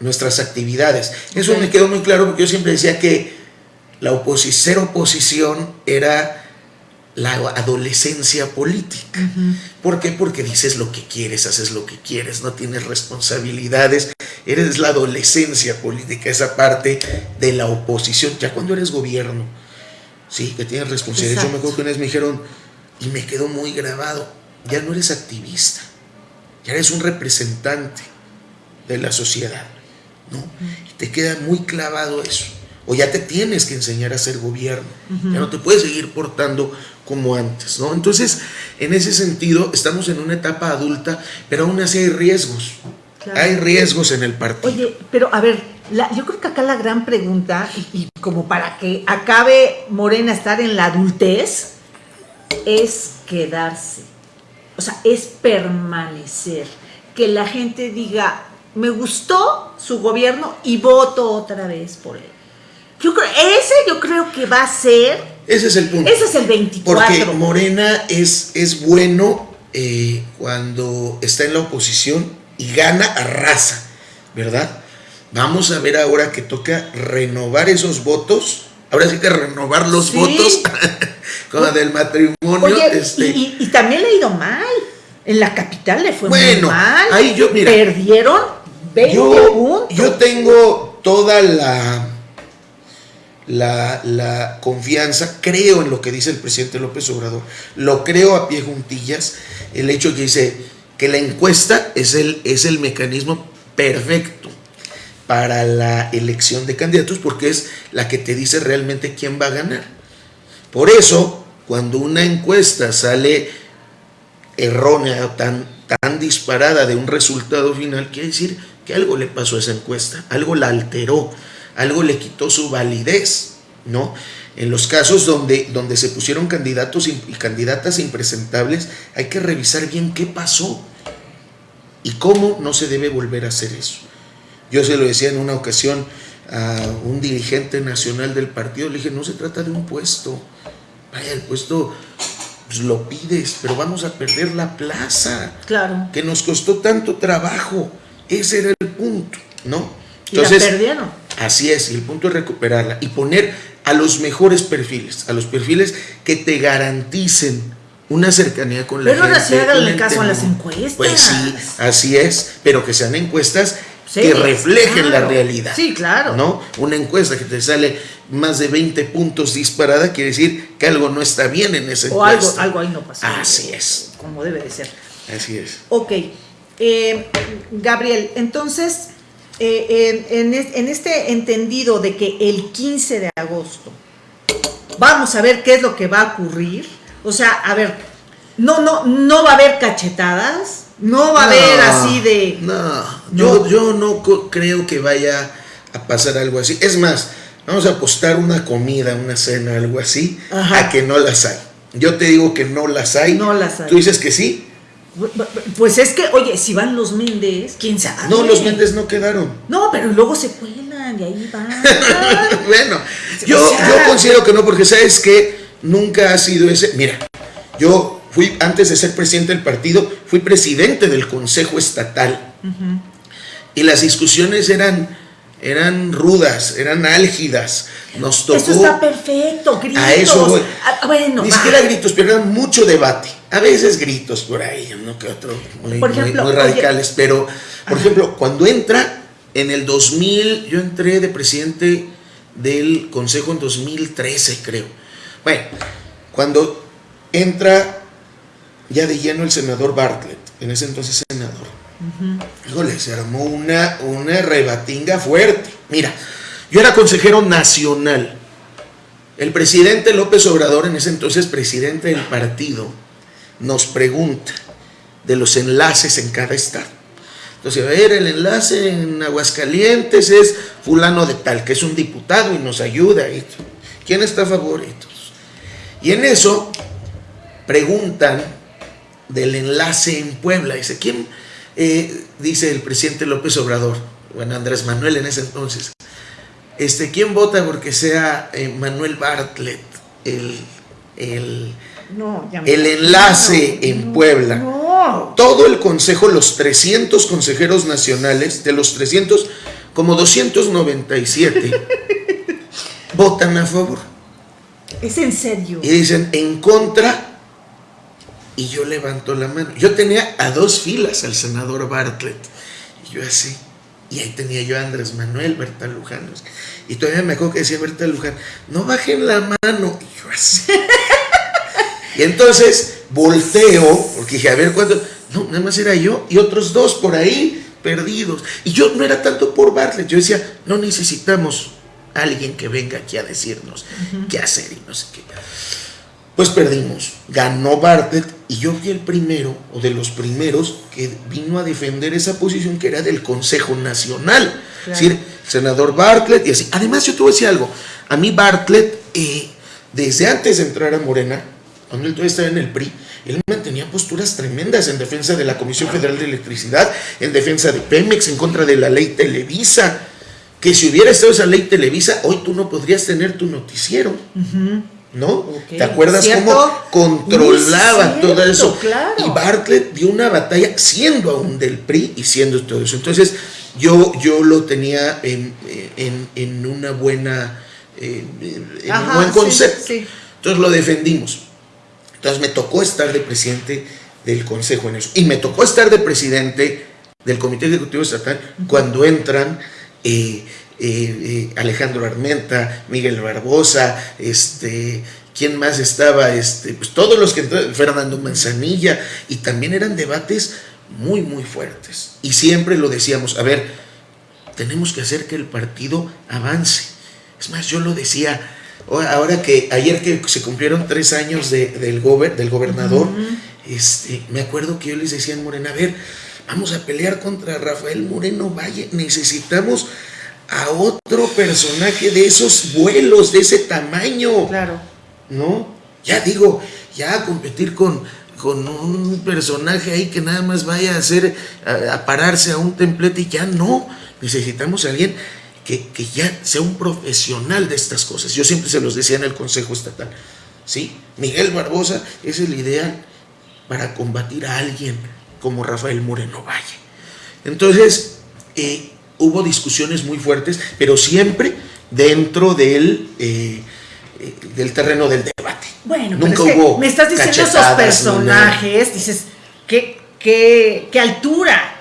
Speaker 2: nuestras actividades. Eso me quedó muy claro porque yo siempre decía que la oposición, ser oposición era la adolescencia política. ¿Por qué? Porque dices lo que quieres, haces lo que quieres, no tienes responsabilidades, eres la adolescencia política, esa parte de la oposición, ya cuando eres gobierno, sí, que tienes responsabilidades. Yo me acuerdo que una vez me dijeron, y me quedó muy grabado, ya no eres activista, ya eres un representante de la sociedad, ¿no? Y te queda muy clavado eso. O ya te tienes que enseñar a ser gobierno. Ya no te puedes seguir portando como antes, ¿no? Entonces, en ese sentido, estamos en una etapa adulta, pero aún así hay riesgos. Hay riesgos en el partido.
Speaker 1: Oye, pero a ver, yo creo que acá la gran pregunta, y, y, como para que acabe Morena estar en la adultez, es quedarse. O sea, es permanecer. Que la gente diga, me gustó su gobierno y voto otra vez por él. Yo creo, ese yo creo que va a ser.
Speaker 2: Ese es el punto.
Speaker 1: Ese es el 24.
Speaker 2: Porque Morena es, es bueno eh, cuando está en la oposición y gana a raza, ¿verdad? Vamos a ver ahora que toca renovar esos votos. Ahora sí que renovar los votos como del matrimonio.
Speaker 1: este... y, también le ha ido mal. En la capital le fue muy mal. Ahí yo, mira, Perdieron 20
Speaker 2: yo, Yo tengo toda la, la, la, confianza, creo en lo que dice el presidente López Obrador, lo creo a pie juntillas, el hecho que dice que la encuesta es el, es el mecanismo perfecto para la elección de candidatos porque es la que te dice realmente quién va a ganar. Por eso, cuando una encuesta sale errónea, tan, tan disparada de un resultado final, quiere decir que algo le pasó a esa encuesta, algo la alteró, algo le quitó su validez, ¿no? En los casos donde, donde se pusieron candidatos y candidatas impresentables, hay que revisar bien qué pasó y cómo no se debe volver a hacer eso. Yo se lo decía en una ocasión a un dirigente nacional del partido, le dije, no se trata de un puesto, vaya, el puesto pues, lo pides, pero vamos a perder la plaza.
Speaker 1: Claro.
Speaker 2: Que nos costó tanto trabajo. Ese era el punto, ¿no?
Speaker 1: Entonces, y la perdieron.
Speaker 2: Así es, y el punto es recuperarla y poner a los mejores perfiles, a los perfiles que te garanticen una cercanía con la
Speaker 1: gente. Pero ahora sí caso a las encuestas.
Speaker 2: Pues sí, así es, pero que sean encuestas que reflejen la realidad.
Speaker 1: Sí, claro.
Speaker 2: ¿No? Una encuesta que te sale más de 20 puntos disparada quiere decir que algo no está bien en ese
Speaker 1: encuesta. O algo, algo ahí no pasa.
Speaker 2: Así es.
Speaker 1: Como debe de ser.
Speaker 2: Así es.
Speaker 1: Ok. Eh, Gabriel, entonces, eh, en, en este entendido de que el 15 de agosto vamos a ver qué es lo que va a ocurrir. O sea, a ver, no, no, no va a haber cachetadas no va a haber así de.
Speaker 2: No, yo, yo no creo que vaya a pasar algo así. Es más, vamos a apostar una comida, una cena, algo así, a que no las hay. Yo te digo que no las hay.
Speaker 1: No las hay.
Speaker 2: ¿Tú dices que sí?
Speaker 1: Pues es que, oye, si van los Méndez, quién sabe.
Speaker 2: No, los Méndez no quedaron.
Speaker 1: No, pero luego se cuelan y ahí van.
Speaker 2: bueno, yo, yo considero que no, porque sabes que nunca ha sido ese. Mira, yo Fui, antes de ser presidente del partido, fui presidente del Consejo Estatal. Y las discusiones eran eran rudas, eran álgidas. Nos tocó.
Speaker 1: Eso está perfecto, gritos.
Speaker 2: A eso voy.
Speaker 1: Ah, bueno,
Speaker 2: Ni siquiera gritos, pero eran mucho debate. A veces gritos por ahí, uno que otro, muy,
Speaker 1: Por ejemplo,
Speaker 2: muy radicales. Pero, por
Speaker 1: Ajá.
Speaker 2: ejemplo, cuando entra en el 2000, yo entré de presidente del Consejo en 2013, creo. Bueno, cuando entra ya de lleno el senador Bartlett, en ese entonces senador, híjole, se armó una, una rebatinga fuerte. Mira, yo era consejero nacional. El presidente López Obrador, en ese entonces presidente del partido, nos pregunta de los enlaces en cada estado. Entonces, a ver, el enlace en Aguascalientes es fulano de tal, que es un diputado y nos ayuda. ¿Quién está a favor? Y en eso preguntan del enlace en Puebla. Dice, ¿quién? Eh, dice el presidente López Obrador, bueno, Andrés Manuel en ese entonces, este, ¿quién vota porque sea eh, Manuel Bartlett el, el,
Speaker 1: No,
Speaker 2: el enlace
Speaker 1: no,
Speaker 2: en
Speaker 1: no,
Speaker 2: Puebla? Todo el consejo, los 300 consejeros nacionales, de los 300, como 297 votan a favor.
Speaker 1: Es en serio.
Speaker 2: Y dicen en contra. Y yo levanto la mano. Yo tenía a dos filas al senador Bartlett. Y yo así. Y ahí tenía yo a Andrés Manuel, Berta Luján. Y todavía me acuerdo que decía Berta Luján, no bajen la mano. Y yo así. y entonces volteo, porque dije, a ver cuánto. No, nada más era yo y otros dos por ahí perdidos. Y yo no era tanto por Bartlett. Yo decía, no necesitamos a alguien que venga aquí a decirnos qué hacer y no sé qué. Pues perdimos. Ganó Bartlett y yo fui el primero, o de los primeros, que vino a defender esa posición que era del Consejo Nacional.
Speaker 1: Claro.
Speaker 2: Es decir, el senador Bartlett y así. Además, yo te voy a decir algo. A mí Bartlett, eh, desde antes de entrar a Morena, cuando él todavía estaba en el PRI, él mantenía posturas tremendas en defensa de la Comisión Federal de Electricidad, en defensa de Pemex, en contra de la ley Televisa. Que si hubiera estado esa ley Televisa, hoy tú no podrías tener tu noticiero. ¿No? ¿Te acuerdas
Speaker 1: ¿cierto?
Speaker 2: cómo controlaba todo eso?
Speaker 1: claro.
Speaker 2: Y Bartlett dio una batalla siendo aún del PRI y siendo todo eso. Entonces, yo, yo lo tenía en, en- en una buena, eh, en
Speaker 1: Ajá,
Speaker 2: un buen concepto.
Speaker 1: sí.
Speaker 2: Entonces lo defendimos. Entonces me tocó estar de presidente del Consejo en eso. Y me tocó estar de presidente del Comité Ejecutivo Estatal cuando entran eh, eh, eh, Alejandro Armenta, Miguel Barbosa, este, ¿quién más estaba? Este, pues todos los que Fernando Manzanilla, y también eran debates muy, muy fuertes. Y siempre lo decíamos, a ver, tenemos que hacer que el partido avance. Es más, yo lo decía, ahora ahora que ayer que se cumplieron tres años de- del, gober- del gobernador, este, me acuerdo que yo les decía en Morena, a ver, vamos a pelear contra Rafael Moreno Valle, necesitamos a otro personaje de esos vuelos, de ese tamaño.
Speaker 1: Claro.
Speaker 2: ¿no? Ya digo, ya competir con, con un personaje ahí que nada más vaya a hacer, a, a pararse a un templete y ya no. Necesitamos a alguien que, que ya sea un profesional de estas cosas. Yo siempre se los decía en el Consejo Estatal. ¿sí? Miguel Barbosa es el ideal para combatir a alguien como Rafael Moreno Valle. Entonces, eh, hubo discusiones muy fuertes, pero siempre dentro del, eh, eh, del terreno del debate.
Speaker 1: Bueno,
Speaker 2: Nunca
Speaker 1: pero es que
Speaker 2: hubo
Speaker 1: me estás diciendo esos personajes, dices, ¿qué, qué, qué altura?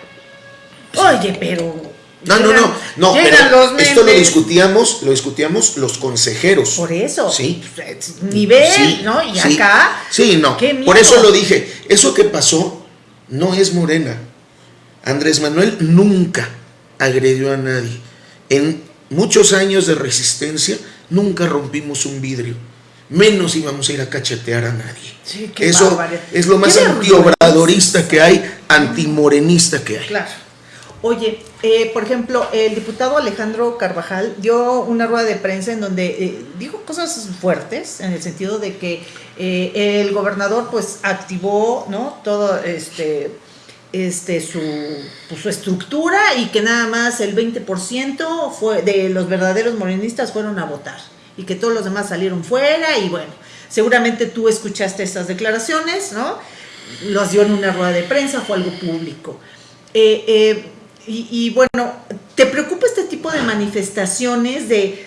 Speaker 1: Oye, pero...
Speaker 2: No, no,
Speaker 1: llegan-
Speaker 2: no, no, pero esto lo discutíamos, lo discutíamos los consejeros.
Speaker 1: Por eso.
Speaker 2: Sí.
Speaker 1: Nivel,
Speaker 2: Sí,
Speaker 1: ¿no? Y
Speaker 2: sí.
Speaker 1: acá.
Speaker 2: Sí, no. Por eso lo dije. Eso que pasó no es Morena. Andrés Manuel nunca agredió a nadie. En muchos años de resistencia nunca rompimos un vidrio. Menos íbamos a ir a cachetear a nadie.
Speaker 1: Sí,
Speaker 2: Eso
Speaker 1: barbaridad.
Speaker 2: es lo más antiobradorista que hay, antimorenista que hay.
Speaker 1: Claro. Oye, eh, por ejemplo, el diputado Alejandro Carvajal dio una rueda de prensa en donde eh, dijo cosas fuertes, en el sentido de que eh, el gobernador pues activó, ¿no? Todo este, este su, pues, su estructura y que nada más el 20% fue de los verdaderos morenistas fueron a votar y que todos los demás salieron fuera y bueno, seguramente tú escuchaste esas declaraciones, ¿no? Los dio en una rueda de prensa, fue algo público. Eh, eh, y, y bueno, ¿te preocupa este tipo de manifestaciones de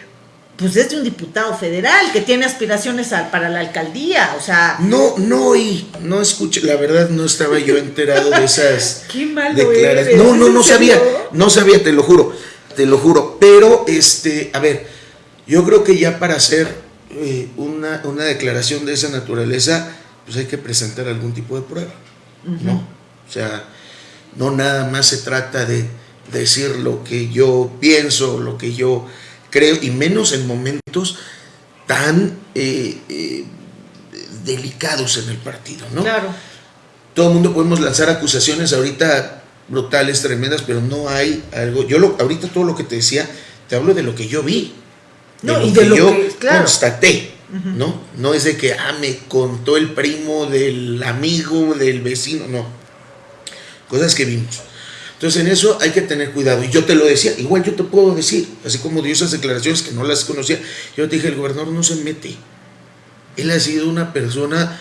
Speaker 1: pues es de un diputado federal que tiene aspiraciones para la alcaldía, o sea...
Speaker 2: No, no y no escuché, la verdad no estaba yo enterado de esas
Speaker 1: Qué malo Eres.
Speaker 2: No, no, no sabía, no sabía, te lo juro, te lo juro, pero este, a ver, yo creo que ya para hacer eh, una, una, declaración de esa naturaleza, pues hay que presentar algún tipo de prueba, ¿no? O sea, no nada más se trata de decir lo que yo pienso, lo que yo creo, y menos en momentos tan eh, eh, delicados en el partido, ¿no?
Speaker 1: Claro.
Speaker 2: Todo el mundo podemos lanzar acusaciones ahorita brutales, tremendas, pero no hay algo. Yo lo, ahorita todo lo que te decía, te hablo de lo que yo vi, de lo que yo constaté, ¿no? No es de que, ah, me contó el primo del amigo, del vecino, no. Cosas que vimos. Entonces en eso hay que tener cuidado. Y yo te lo decía, igual yo te puedo decir, así como dio esas declaraciones que no las conocía, yo te dije, el gobernador no se mete. Él ha sido una persona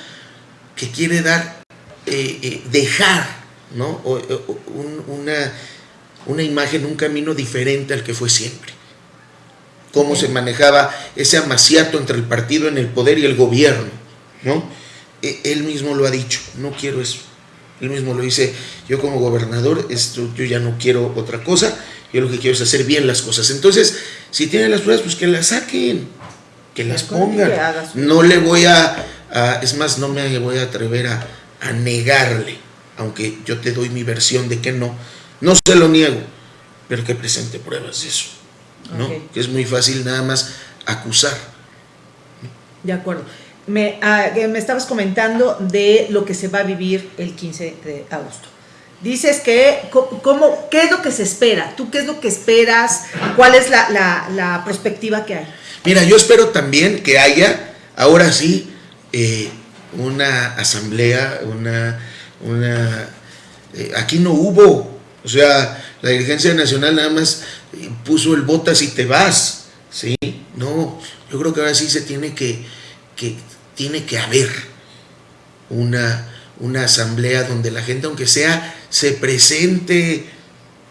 Speaker 2: que quiere dar, eh, eh, dejar, ¿no? una, una imagen, un camino diferente al que fue siempre. Cómo se manejaba ese amaciato entre el partido en el poder y el gobierno, ¿no? E, él mismo lo ha dicho, no quiero eso. Él mismo lo dice, yo como gobernador, esto, yo ya no quiero otra cosa, yo lo que quiero es hacer bien las cosas. Entonces, si tienen las pruebas, pues que las saquen, que las pongan. No le voy a, es más, no me voy a atrever a, negarle, aunque yo te doy mi versión de que no, no se lo niego, pero que presente pruebas de eso, ¿no? Que es muy fácil nada más acusar.
Speaker 1: De acuerdo. Me, ah, me estabas comentando de lo que se va a vivir el 15 de agosto. Dices que, ¿cómo, ¿qué es lo que se espera? ¿Tú qué es lo que esperas? ¿Cuál es la, la, perspectiva que hay?
Speaker 2: Mira, yo espero también que haya, ahora sí, eh, una asamblea, una... una eh, aquí no hubo, o sea, la dirigencia nacional nada más puso el botas y te vas, ¿sí? No, yo creo que ahora sí se tiene que, que tiene que haber una, una asamblea donde la gente, aunque sea, se presente,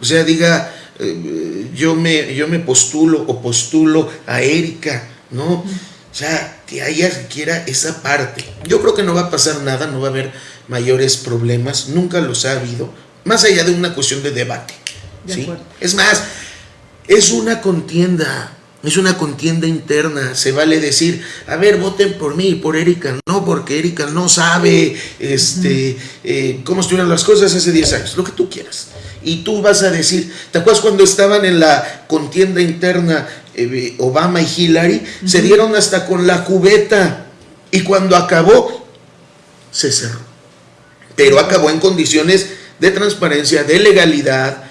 Speaker 2: o sea, diga, eh, yo, me, yo me postulo o postulo a Erika, ¿no? O sea, que haya siquiera esa parte. Yo creo que no va a pasar nada, no va a haber mayores problemas, nunca los ha habido, más allá de una cuestión de debate. ¿sí? es más, es una contienda, es una contienda interna, se vale decir, a ver, voten por mí, por Erika, no, porque Erika no sabe este, eh, cómo estuvieron las cosas hace 10 años, lo que tú quieras. Y tú vas a decir, ¿te acuerdas cuando estaban en la contienda interna eh, Obama y Hillary? Se dieron hasta con la cubeta y cuando acabó, se cerró. Pero acabó en condiciones de transparencia, de legalidad.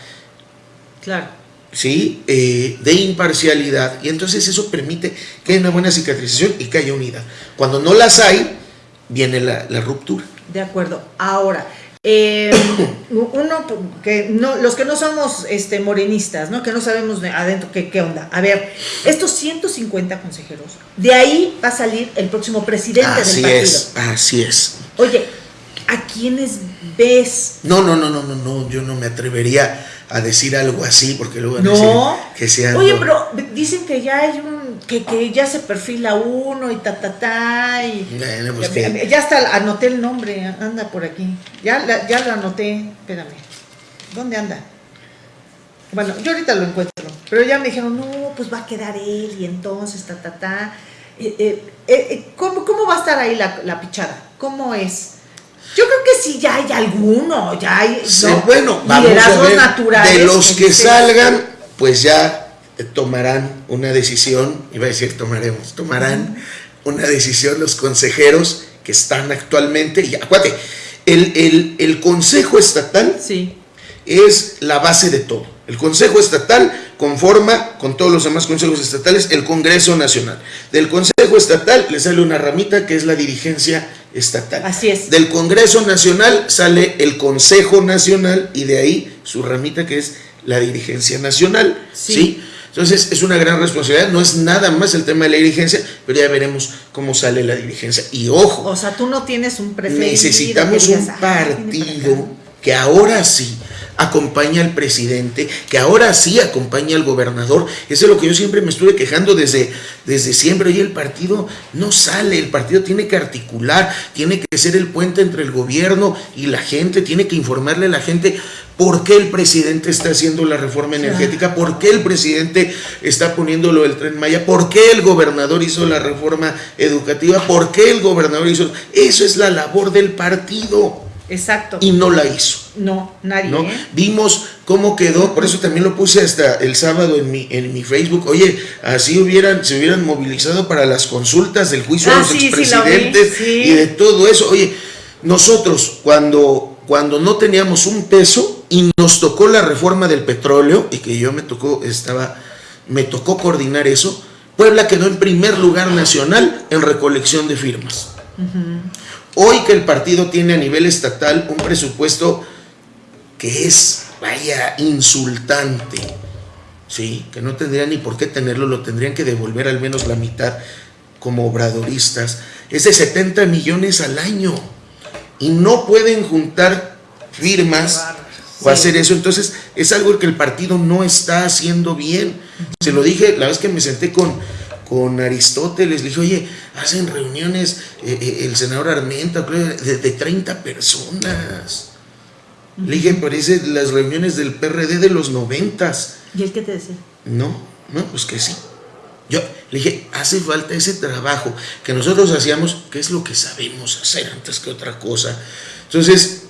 Speaker 1: Claro
Speaker 2: ¿sí? Eh, de imparcialidad, y entonces eso permite que haya una buena cicatrización y que haya unidad. Cuando no las hay, viene la, ruptura.
Speaker 1: De acuerdo. Ahora, eh, uno que no, los que no somos este, morenistas, ¿no? que no sabemos adentro qué, qué onda. A ver, estos 150 consejeros, de ahí va a salir el próximo presidente
Speaker 2: así
Speaker 1: del partido.
Speaker 2: Es, así es.
Speaker 1: Oye, ¿a quiénes ves?
Speaker 2: No, no, no, no, no, no, yo no me atrevería a decir algo así, porque luego
Speaker 1: no.
Speaker 2: que sea.
Speaker 1: Oye, pero dicen que ya hay un, que, que ya se perfila uno y ta ta ta y
Speaker 2: pues
Speaker 1: ya, hasta anoté el nombre, anda por aquí. Ya, ya lo anoté, espérame. ¿Dónde anda? Bueno, yo ahorita lo encuentro, pero ya me dijeron, no, pues va a quedar él y entonces ta ta ta. Eh, eh, eh, ¿cómo, ¿Cómo va a estar ahí la, la pichada? ¿Cómo es? Yo creo que sí, ya hay alguno, ya hay
Speaker 2: bueno, vamos a ver, naturales. De los que salgan, pues ya tomarán una decisión, iba a decir tomaremos, tomarán una decisión los consejeros que están actualmente, y acuérdate, el, el, Consejo Estatal
Speaker 1: sí.
Speaker 2: es la base de todo. El Consejo Estatal conforma con todos los demás consejos estatales el Congreso Nacional. Del Consejo Estatal le sale una ramita que es la dirigencia estatal.
Speaker 1: Así es.
Speaker 2: Del Congreso Nacional sale el Consejo Nacional y de ahí su ramita que es la dirigencia nacional. Sí. Entonces es una gran responsabilidad, no es nada más el tema de la dirigencia, pero ya veremos cómo sale la dirigencia. Y ojo.
Speaker 1: O sea, tú no tienes un preferido.
Speaker 2: Necesitamos un partido que ahora sí, acompaña al presidente, que ahora sí acompaña al gobernador. Eso es lo que yo siempre me estuve quejando desde, desde siempre. Oye, el partido no sale, el partido tiene que articular, tiene que ser el puente entre el gobierno y la gente, tiene que informarle a la gente por qué el presidente está haciendo la reforma energética, por qué el presidente está poniendo lo del tren Maya, por qué el gobernador hizo la reforma educativa, por qué el gobernador hizo... Eso es la labor del partido.
Speaker 1: Exacto.
Speaker 2: Y no la hizo.
Speaker 1: No, nadie.
Speaker 2: ¿no?
Speaker 1: ¿eh?
Speaker 2: Vimos cómo quedó, por eso también lo puse hasta el sábado en mi, en mi Facebook. Oye, así hubieran, se hubieran movilizado para las consultas del juicio
Speaker 1: Ah,
Speaker 2: de los
Speaker 1: sí, sí, lo vi,
Speaker 2: expresidentes
Speaker 1: sí.
Speaker 2: y de todo eso. Oye, nosotros cuando, cuando no teníamos un peso y nos tocó la reforma del petróleo, y que yo me tocó, estaba, me tocó coordinar eso, Puebla quedó en primer lugar nacional en recolección de firmas. Hoy que el partido tiene a nivel estatal un presupuesto que es, vaya, insultante, ¿sí? Que no tendrían ni por qué tenerlo, lo tendrían que devolver al menos la mitad como obradoristas. Es de 70 millones al año y no pueden juntar firmas o hacer eso. Entonces, es algo que el partido no está haciendo bien. Se lo dije la vez que me senté con, con Aristóteles, le dije, oye, hacen reuniones eh, eh, el senador Armenta creo, de, de 30 personas. Le dije, parece las reuniones del PRD de los noventas.
Speaker 1: ¿Y él qué te decía?
Speaker 2: No, no, pues que sí. Yo le dije, hace falta ese trabajo que nosotros hacíamos, que es lo que sabemos hacer antes que otra cosa. Entonces,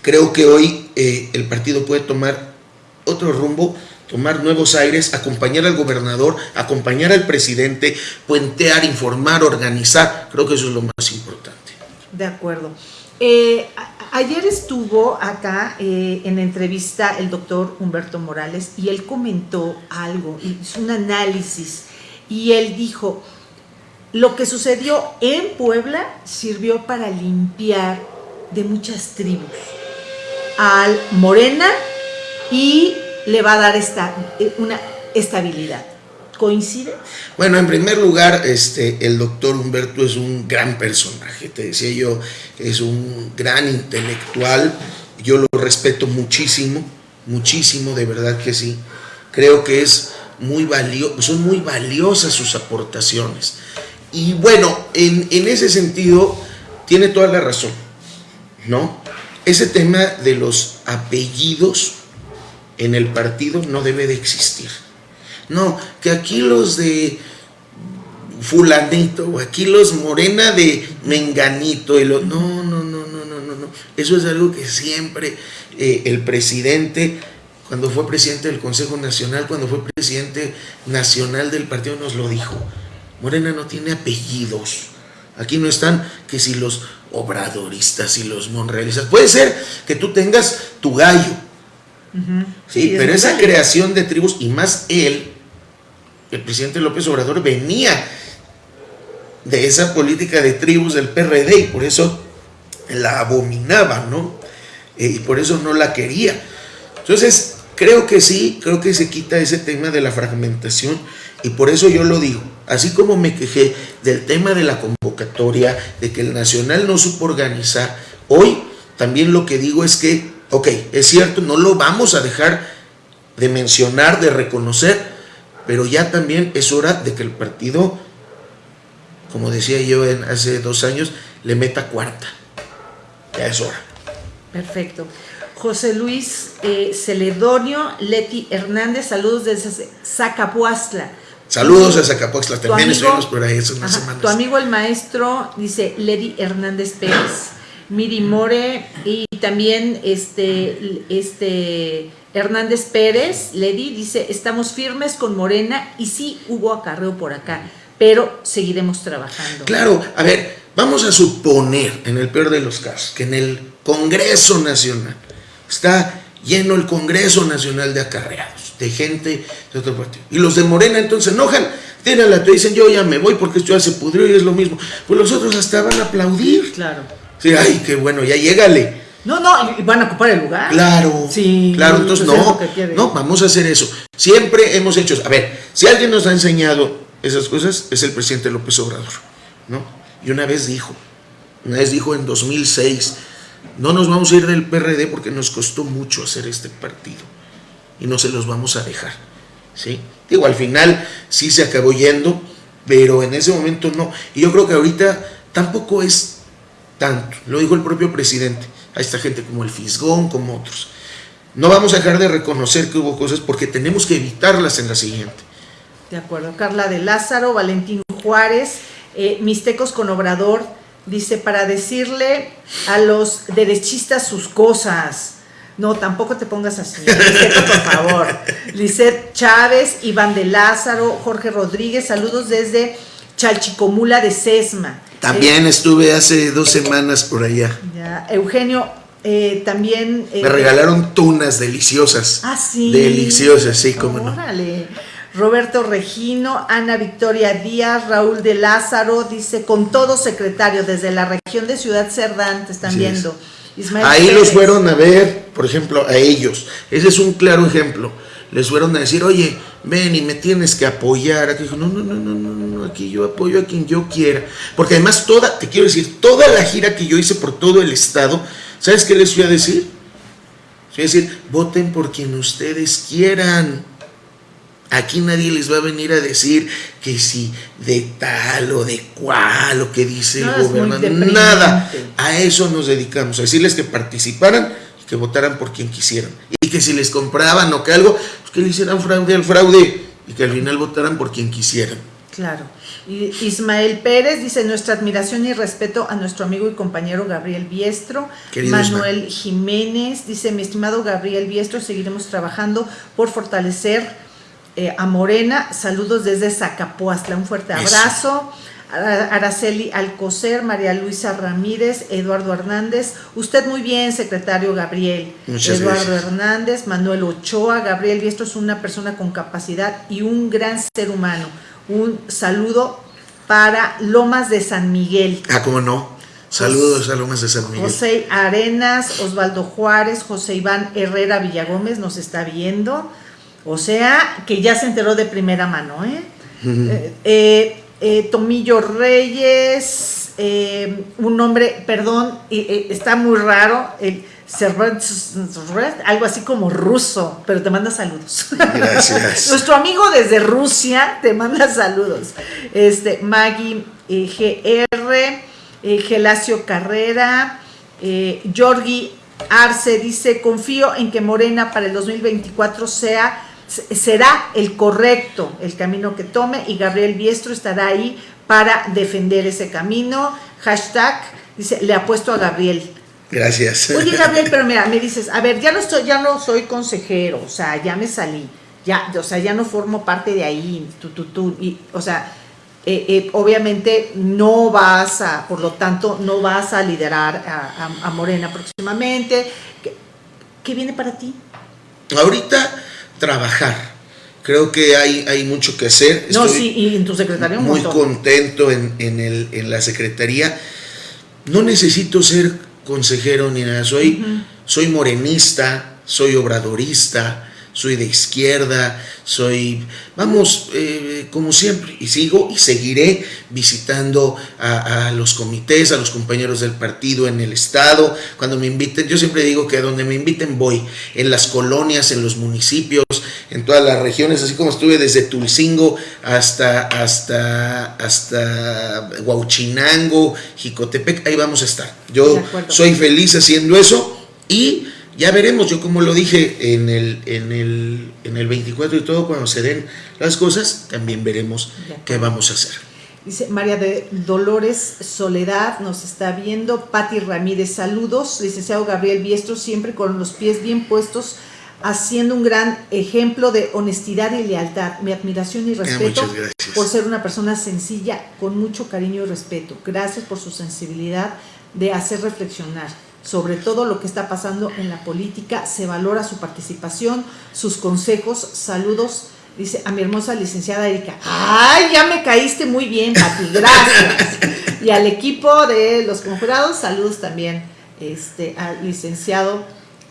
Speaker 2: creo que hoy eh, el partido puede tomar otro rumbo, tomar nuevos aires, acompañar al gobernador, acompañar al presidente, puentear, informar, organizar. Creo que eso es lo más importante.
Speaker 1: De acuerdo. Eh, ayer estuvo acá eh, en entrevista el doctor Humberto Morales y él comentó algo, hizo un análisis y él dijo, lo que sucedió en Puebla sirvió para limpiar de muchas tribus al Morena y le va a dar esta, eh, una estabilidad. ¿Coincide?
Speaker 2: Bueno, en primer lugar, este, el doctor Humberto es un gran personaje, te decía yo, es un gran intelectual, yo lo respeto muchísimo, muchísimo, de verdad que sí. Creo que es muy valio son muy valiosas sus aportaciones. Y bueno, en, en ese sentido, tiene toda la razón, ¿no? Ese tema de los apellidos en el partido no debe de existir. No, que aquí los de fulanito, o aquí los morena de menganito, y lo, no, no, no, no, no, no, no. Eso es algo que siempre eh, el presidente, cuando fue presidente del Consejo Nacional, cuando fue presidente nacional del partido, nos lo dijo. Morena no tiene apellidos. Aquí no están que si los obradoristas y los monrealistas. Puede ser que tú tengas tu gallo, Sí,
Speaker 1: Sí, es
Speaker 2: pero esa creación de tribus, y más él, el presidente López Obrador, venía de esa política de tribus del PRD y por eso la abominaba, ¿no? Eh, y por eso no la quería. Entonces, creo que sí, creo que se quita ese tema de la fragmentación y por eso yo lo digo. Así como me quejé del tema de la convocatoria, de que el Nacional no supo organizar, hoy también lo que digo es que, ok, es cierto, no lo vamos a dejar de mencionar, de reconocer, pero ya también es hora de que el partido, como decía yo en, hace dos años, le meta cuarta. Ya es hora.
Speaker 1: Perfecto. José Luis eh, Celedonio Leti Hernández, saludos desde Zacapuastla.
Speaker 2: Saludos a Zacapoxtla,
Speaker 1: Tu
Speaker 2: también
Speaker 1: amigo-
Speaker 2: estuvimos por ahí hace unas
Speaker 1: Ajá,
Speaker 2: semanas.
Speaker 1: Tu amigo el maestro dice Lady Hernández Pérez, Miri More y también este, este Hernández Pérez, Lady dice, estamos firmes con Morena y sí hubo acarreo por acá, pero seguiremos trabajando.
Speaker 2: Claro, a ver, vamos a suponer, en el peor de los casos, que en el Congreso Nacional está lleno el Congreso Nacional de acarreados, de gente de otro partido. Y los de Morena entonces enojan, tiran la y dicen, yo ya me voy porque esto ya se pudrió y es lo mismo. Pues los otros hasta van a aplaudir.
Speaker 1: Claro.
Speaker 2: Sí, ay, qué bueno, ya llégale.
Speaker 1: No, no, y van a ocupar el lugar.
Speaker 2: Claro,
Speaker 1: Sí,
Speaker 2: claro, entonces
Speaker 1: pues es
Speaker 2: no, no, vamos a hacer eso. Siempre hemos hecho, a ver, si alguien nos ha enseñado esas cosas, es el presidente López Obrador, ¿no? Y una vez dijo, una vez dijo en 2006, no nos vamos a ir del PRD porque nos costó mucho hacer este partido y no se los vamos a dejar. ¿sí? Digo, al final sí se acabó yendo, pero en ese momento no. Y yo creo que ahorita tampoco es tanto, lo dijo el propio presidente, a esta gente como el Fisgón, como otros. No vamos a dejar de reconocer que hubo cosas porque tenemos que evitarlas en la siguiente.
Speaker 1: De acuerdo, Carla de Lázaro, Valentín Juárez, eh, Mixtecos con Obrador, dice, para decirle a los derechistas sus cosas. No, tampoco te pongas así, por favor. Lisette Chávez, Iván de Lázaro, Jorge Rodríguez, saludos desde Chalchicomula de Sesma.
Speaker 2: También estuve hace dos semanas por allá.
Speaker 1: Ya, Eugenio, eh, también...
Speaker 2: Me regalaron tunas deliciosas.
Speaker 1: Ah, sí.
Speaker 2: Deliciosas, sí, cómo no.
Speaker 1: Órale. Roberto Regino, Ana Victoria Díaz, Raúl de Lázaro, dice, con todo secretario, desde la región de Ciudad Cerdán, te están viendo.
Speaker 2: Ahí los fueron a ver, por ejemplo, a ellos. Ese es un claro ejemplo. Les fueron a decir, oye, ven y me tienes que apoyar. Aquí dijo, no, no, no, no, no, no, aquí yo apoyo a quien yo quiera. Porque además toda, te quiero decir, toda la gira que yo hice por todo el estado, ¿sabes qué les fui a decir? Les fui a decir, voten por quien ustedes quieran. Aquí nadie les va a venir a decir que si de tal o de cual o que dice el gobernador. Nada. A eso nos dedicamos, a decirles que participaran que votaran por quien quisieran. Y que si les compraban o que algo, pues que le hicieran fraude al fraude y que al final votaran por quien quisieran.
Speaker 1: Claro. Y Ismael Pérez dice nuestra admiración y respeto a nuestro amigo y compañero Gabriel Biestro. Manuel Jiménez dice, mi estimado Gabriel Biestro, seguiremos trabajando por fortalecer eh, a Morena, saludos desde Zacapuastla, un fuerte abrazo. Araceli Alcocer, María Luisa Ramírez, Eduardo Hernández. Usted muy bien, secretario Gabriel. Eduardo Hernández, Manuel Ochoa. Gabriel y esto es una persona con capacidad y un gran ser humano. Un saludo para Lomas de San Miguel.
Speaker 2: Ah, cómo no. Saludos a Lomas de San Miguel.
Speaker 1: José Arenas, Osvaldo Juárez, José Iván Herrera Villagómez nos está viendo. O sea, que ya se enteró de primera mano, ¿eh? eh, eh, eh Tomillo Reyes, un nombre, perdón, está muy raro, el algo así como ruso, pero te manda saludos.
Speaker 2: Gracias.
Speaker 1: Nuestro amigo desde Rusia te manda saludos. Este, Maggie GR, Gelacio Carrera, Yorgi Arce dice, confío en que Morena para el 2024 sea será el correcto el camino que tome y Gabriel Biestro estará ahí para defender ese camino. Hashtag, dice, le apuesto a Gabriel.
Speaker 2: Gracias.
Speaker 1: Oye, Gabriel, pero mira, me dices, a ver, ya no estoy, ya no soy consejero, o sea, ya me salí, ya, o sea, ya no formo parte de ahí, tú, tú, tú, y, o sea, eh, eh, obviamente no vas a, por lo tanto, no vas a liderar a, Morena próximamente. ¿Qué, ¿Qué viene para ti?
Speaker 2: Ahorita trabajar. Creo que hay, hay mucho que hacer.
Speaker 1: no, sí, y en tu secretaría
Speaker 2: Muy contento en, el, en, la secretaría. No necesito ser consejero ni nada, soy, soy morenista, soy obradorista, soy de izquierda, soy, vamos, eh, como siempre, y sigo y seguiré visitando a, los comités, a los compañeros del partido en el estado, cuando me inviten, yo siempre digo que a donde me inviten voy, en las colonias, en los municipios, en todas las regiones, así como estuve desde Tulcingo hasta, hasta, hasta Huauchinango, Jicotepec, ahí vamos a estar. Yo soy feliz haciendo eso y ya veremos, yo como lo dije en el, en el, en el 24 y todo, cuando se den las cosas, también veremos qué vamos a hacer.
Speaker 1: Dice María de Dolores Soledad, nos está viendo. Patti Ramírez, saludos. Licenciado Gabriel Biestro, siempre con los pies bien puestos, haciendo un gran ejemplo de honestidad y lealtad. Mi admiración y respeto por ser una persona sencilla, con mucho cariño y respeto. Gracias por su sensibilidad de hacer reflexionar sobre todo lo que está pasando en la política, se valora su participación, sus consejos, saludos, dice a mi hermosa licenciada Erika, ay, ya me caíste muy bien, Pati, gracias. y al equipo de los conjurados, saludos también este, al licenciado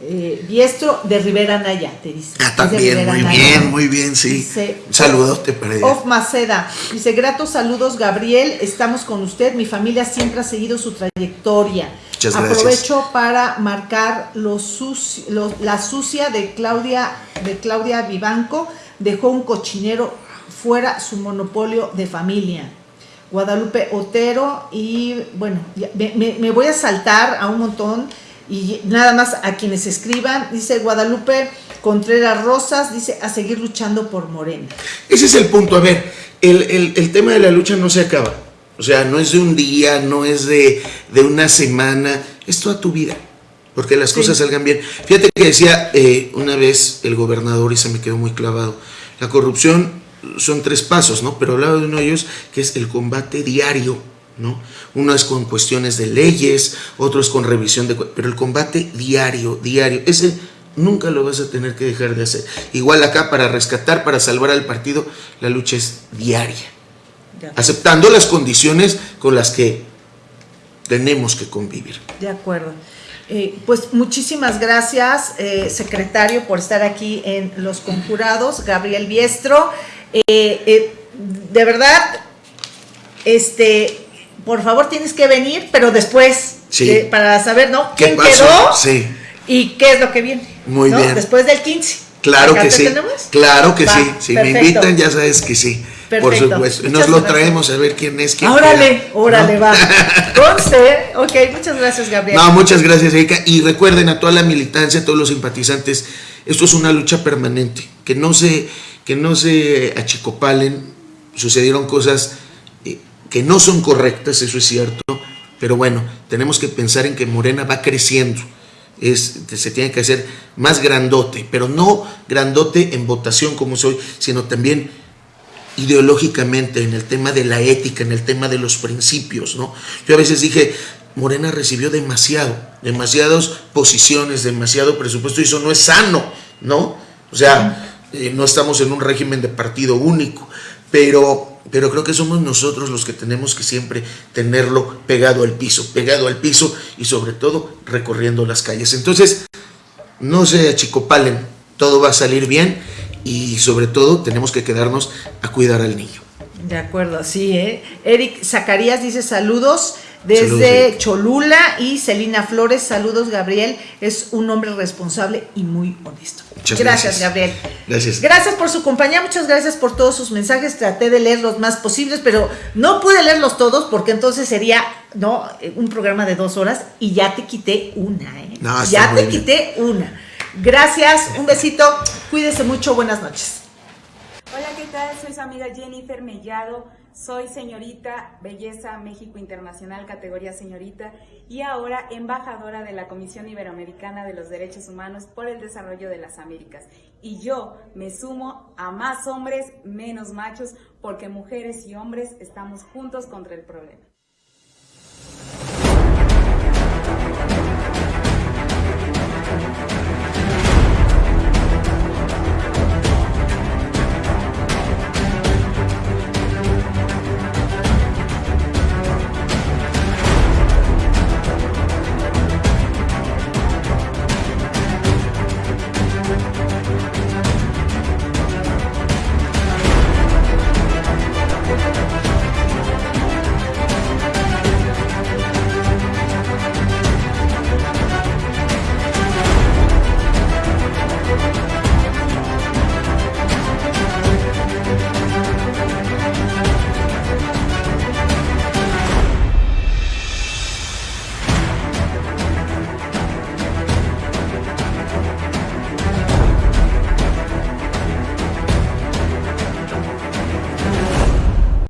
Speaker 1: eh, Diestro de Rivera Naya, te dice.
Speaker 2: Ah, también, muy bien, muy bien, sí. saludos te para
Speaker 1: Of Maceda, dice, gratos saludos Gabriel, estamos con usted, mi familia siempre ha seguido su trayectoria
Speaker 2: Muchas gracias.
Speaker 1: Aprovecho para marcar lo suci- lo- la sucia de Claudia, de Claudia Vivanco. Dejó un cochinero fuera su monopolio de familia. Guadalupe Otero y bueno, me, me- me voy a saltar a un montón y nada más a quienes escriban. Dice Guadalupe Contreras Rosas, dice a seguir luchando por Morena.
Speaker 2: Ese es el punto. A ver, el, el- el tema de la lucha no se acaba. O sea, no es de un día, no es de, de una semana, es toda tu vida. Porque las
Speaker 1: Sí.
Speaker 2: cosas salgan bien. Fíjate que decía eh, una vez el gobernador y se me quedó muy clavado. La corrupción son tres pasos, ¿no? Pero hablaba de uno de ellos que es el combate diario, ¿no? Uno es con cuestiones de leyes, otro es con revisión de... Pero el combate diario, diario, ese nunca lo vas a tener que dejar de hacer. Igual acá para rescatar, para salvar al partido, la lucha es diaria, aceptando las condiciones con las que tenemos que convivir.
Speaker 1: De acuerdo. Eh, pues muchísimas gracias, eh, secretario, por estar aquí en Los Conjurados, Gabriel Biestro. Eh, eh, de verdad, este, por favor tienes que venir, pero después,
Speaker 2: Sí.
Speaker 1: para saber, ¿no?
Speaker 2: ¿Qué
Speaker 1: ¿Quién quedó?
Speaker 2: Sí.
Speaker 1: ¿Y qué es lo que viene?
Speaker 2: Muy
Speaker 1: ¿no?
Speaker 2: bien.
Speaker 1: Después del 15.
Speaker 2: Claro
Speaker 1: ¿Acá
Speaker 2: que sí. Claro que sí. Si me invitan, ya sabes que sí. Por
Speaker 1: Perfecto.
Speaker 2: supuesto. Y
Speaker 1: Muchas
Speaker 2: nos lo
Speaker 1: gracias.
Speaker 2: traemos a ver quién es quién.
Speaker 1: Órale,
Speaker 2: queda,
Speaker 1: órale,
Speaker 2: ¿no?
Speaker 1: va. Conste, ok, muchas gracias, Gabriel.
Speaker 2: No, muchas gracias, Erika. Y recuerden a toda la militancia, a todos los simpatizantes, esto es una lucha permanente. Que no se, que no se achicopalen. Sucedieron cosas eh, que no son correctas, eso es cierto. Pero bueno, tenemos que pensar en que Morena va creciendo. Es, se tiene que hacer más grandote, pero no grandote en votación como soy, sino también ideológicamente, en el tema de la ética, en el tema de los principios, ¿no? Yo a veces dije, Morena recibió demasiado, demasiadas posiciones, demasiado presupuesto, y eso no es sano, ¿no? O sea, eh, no estamos en un régimen de partido único, pero, pero creo que somos nosotros los que tenemos que siempre tenerlo pegado al piso, pegado al piso y sobre todo recorriendo las calles. Entonces, no se achicopalen, todo va a salir bien y sobre todo tenemos que quedarnos a cuidar al niño.
Speaker 1: De acuerdo, sí, ¿eh? Eric Zacarías dice saludos desde
Speaker 2: Saludos.
Speaker 1: Cholula y Celina Flores, saludos Gabriel, es un hombre responsable y muy honesto.
Speaker 2: Muchas
Speaker 1: gracias,
Speaker 2: gracias.
Speaker 1: Gabriel.
Speaker 2: Gracias.
Speaker 1: Gracias por su compañía, muchas gracias por todos sus mensajes, traté de leer los más posibles, pero no pude leerlos todos porque entonces sería no un programa de dos horas y ya te quité una, ¿eh?
Speaker 2: No,
Speaker 1: ya te
Speaker 2: bien.
Speaker 1: quité una. Gracias, un besito, cuídese mucho, buenas noches.
Speaker 3: Hola, ¿qué tal? Soy su amiga Jennifer Mellado. Soy señorita Belleza México Internacional, categoría señorita, y ahora embajadora de la Comisión Iberoamericana de los Derechos Humanos por el Desarrollo de las Américas. Y yo me sumo a más hombres, menos machos, porque mujeres y hombres estamos juntos contra el problema.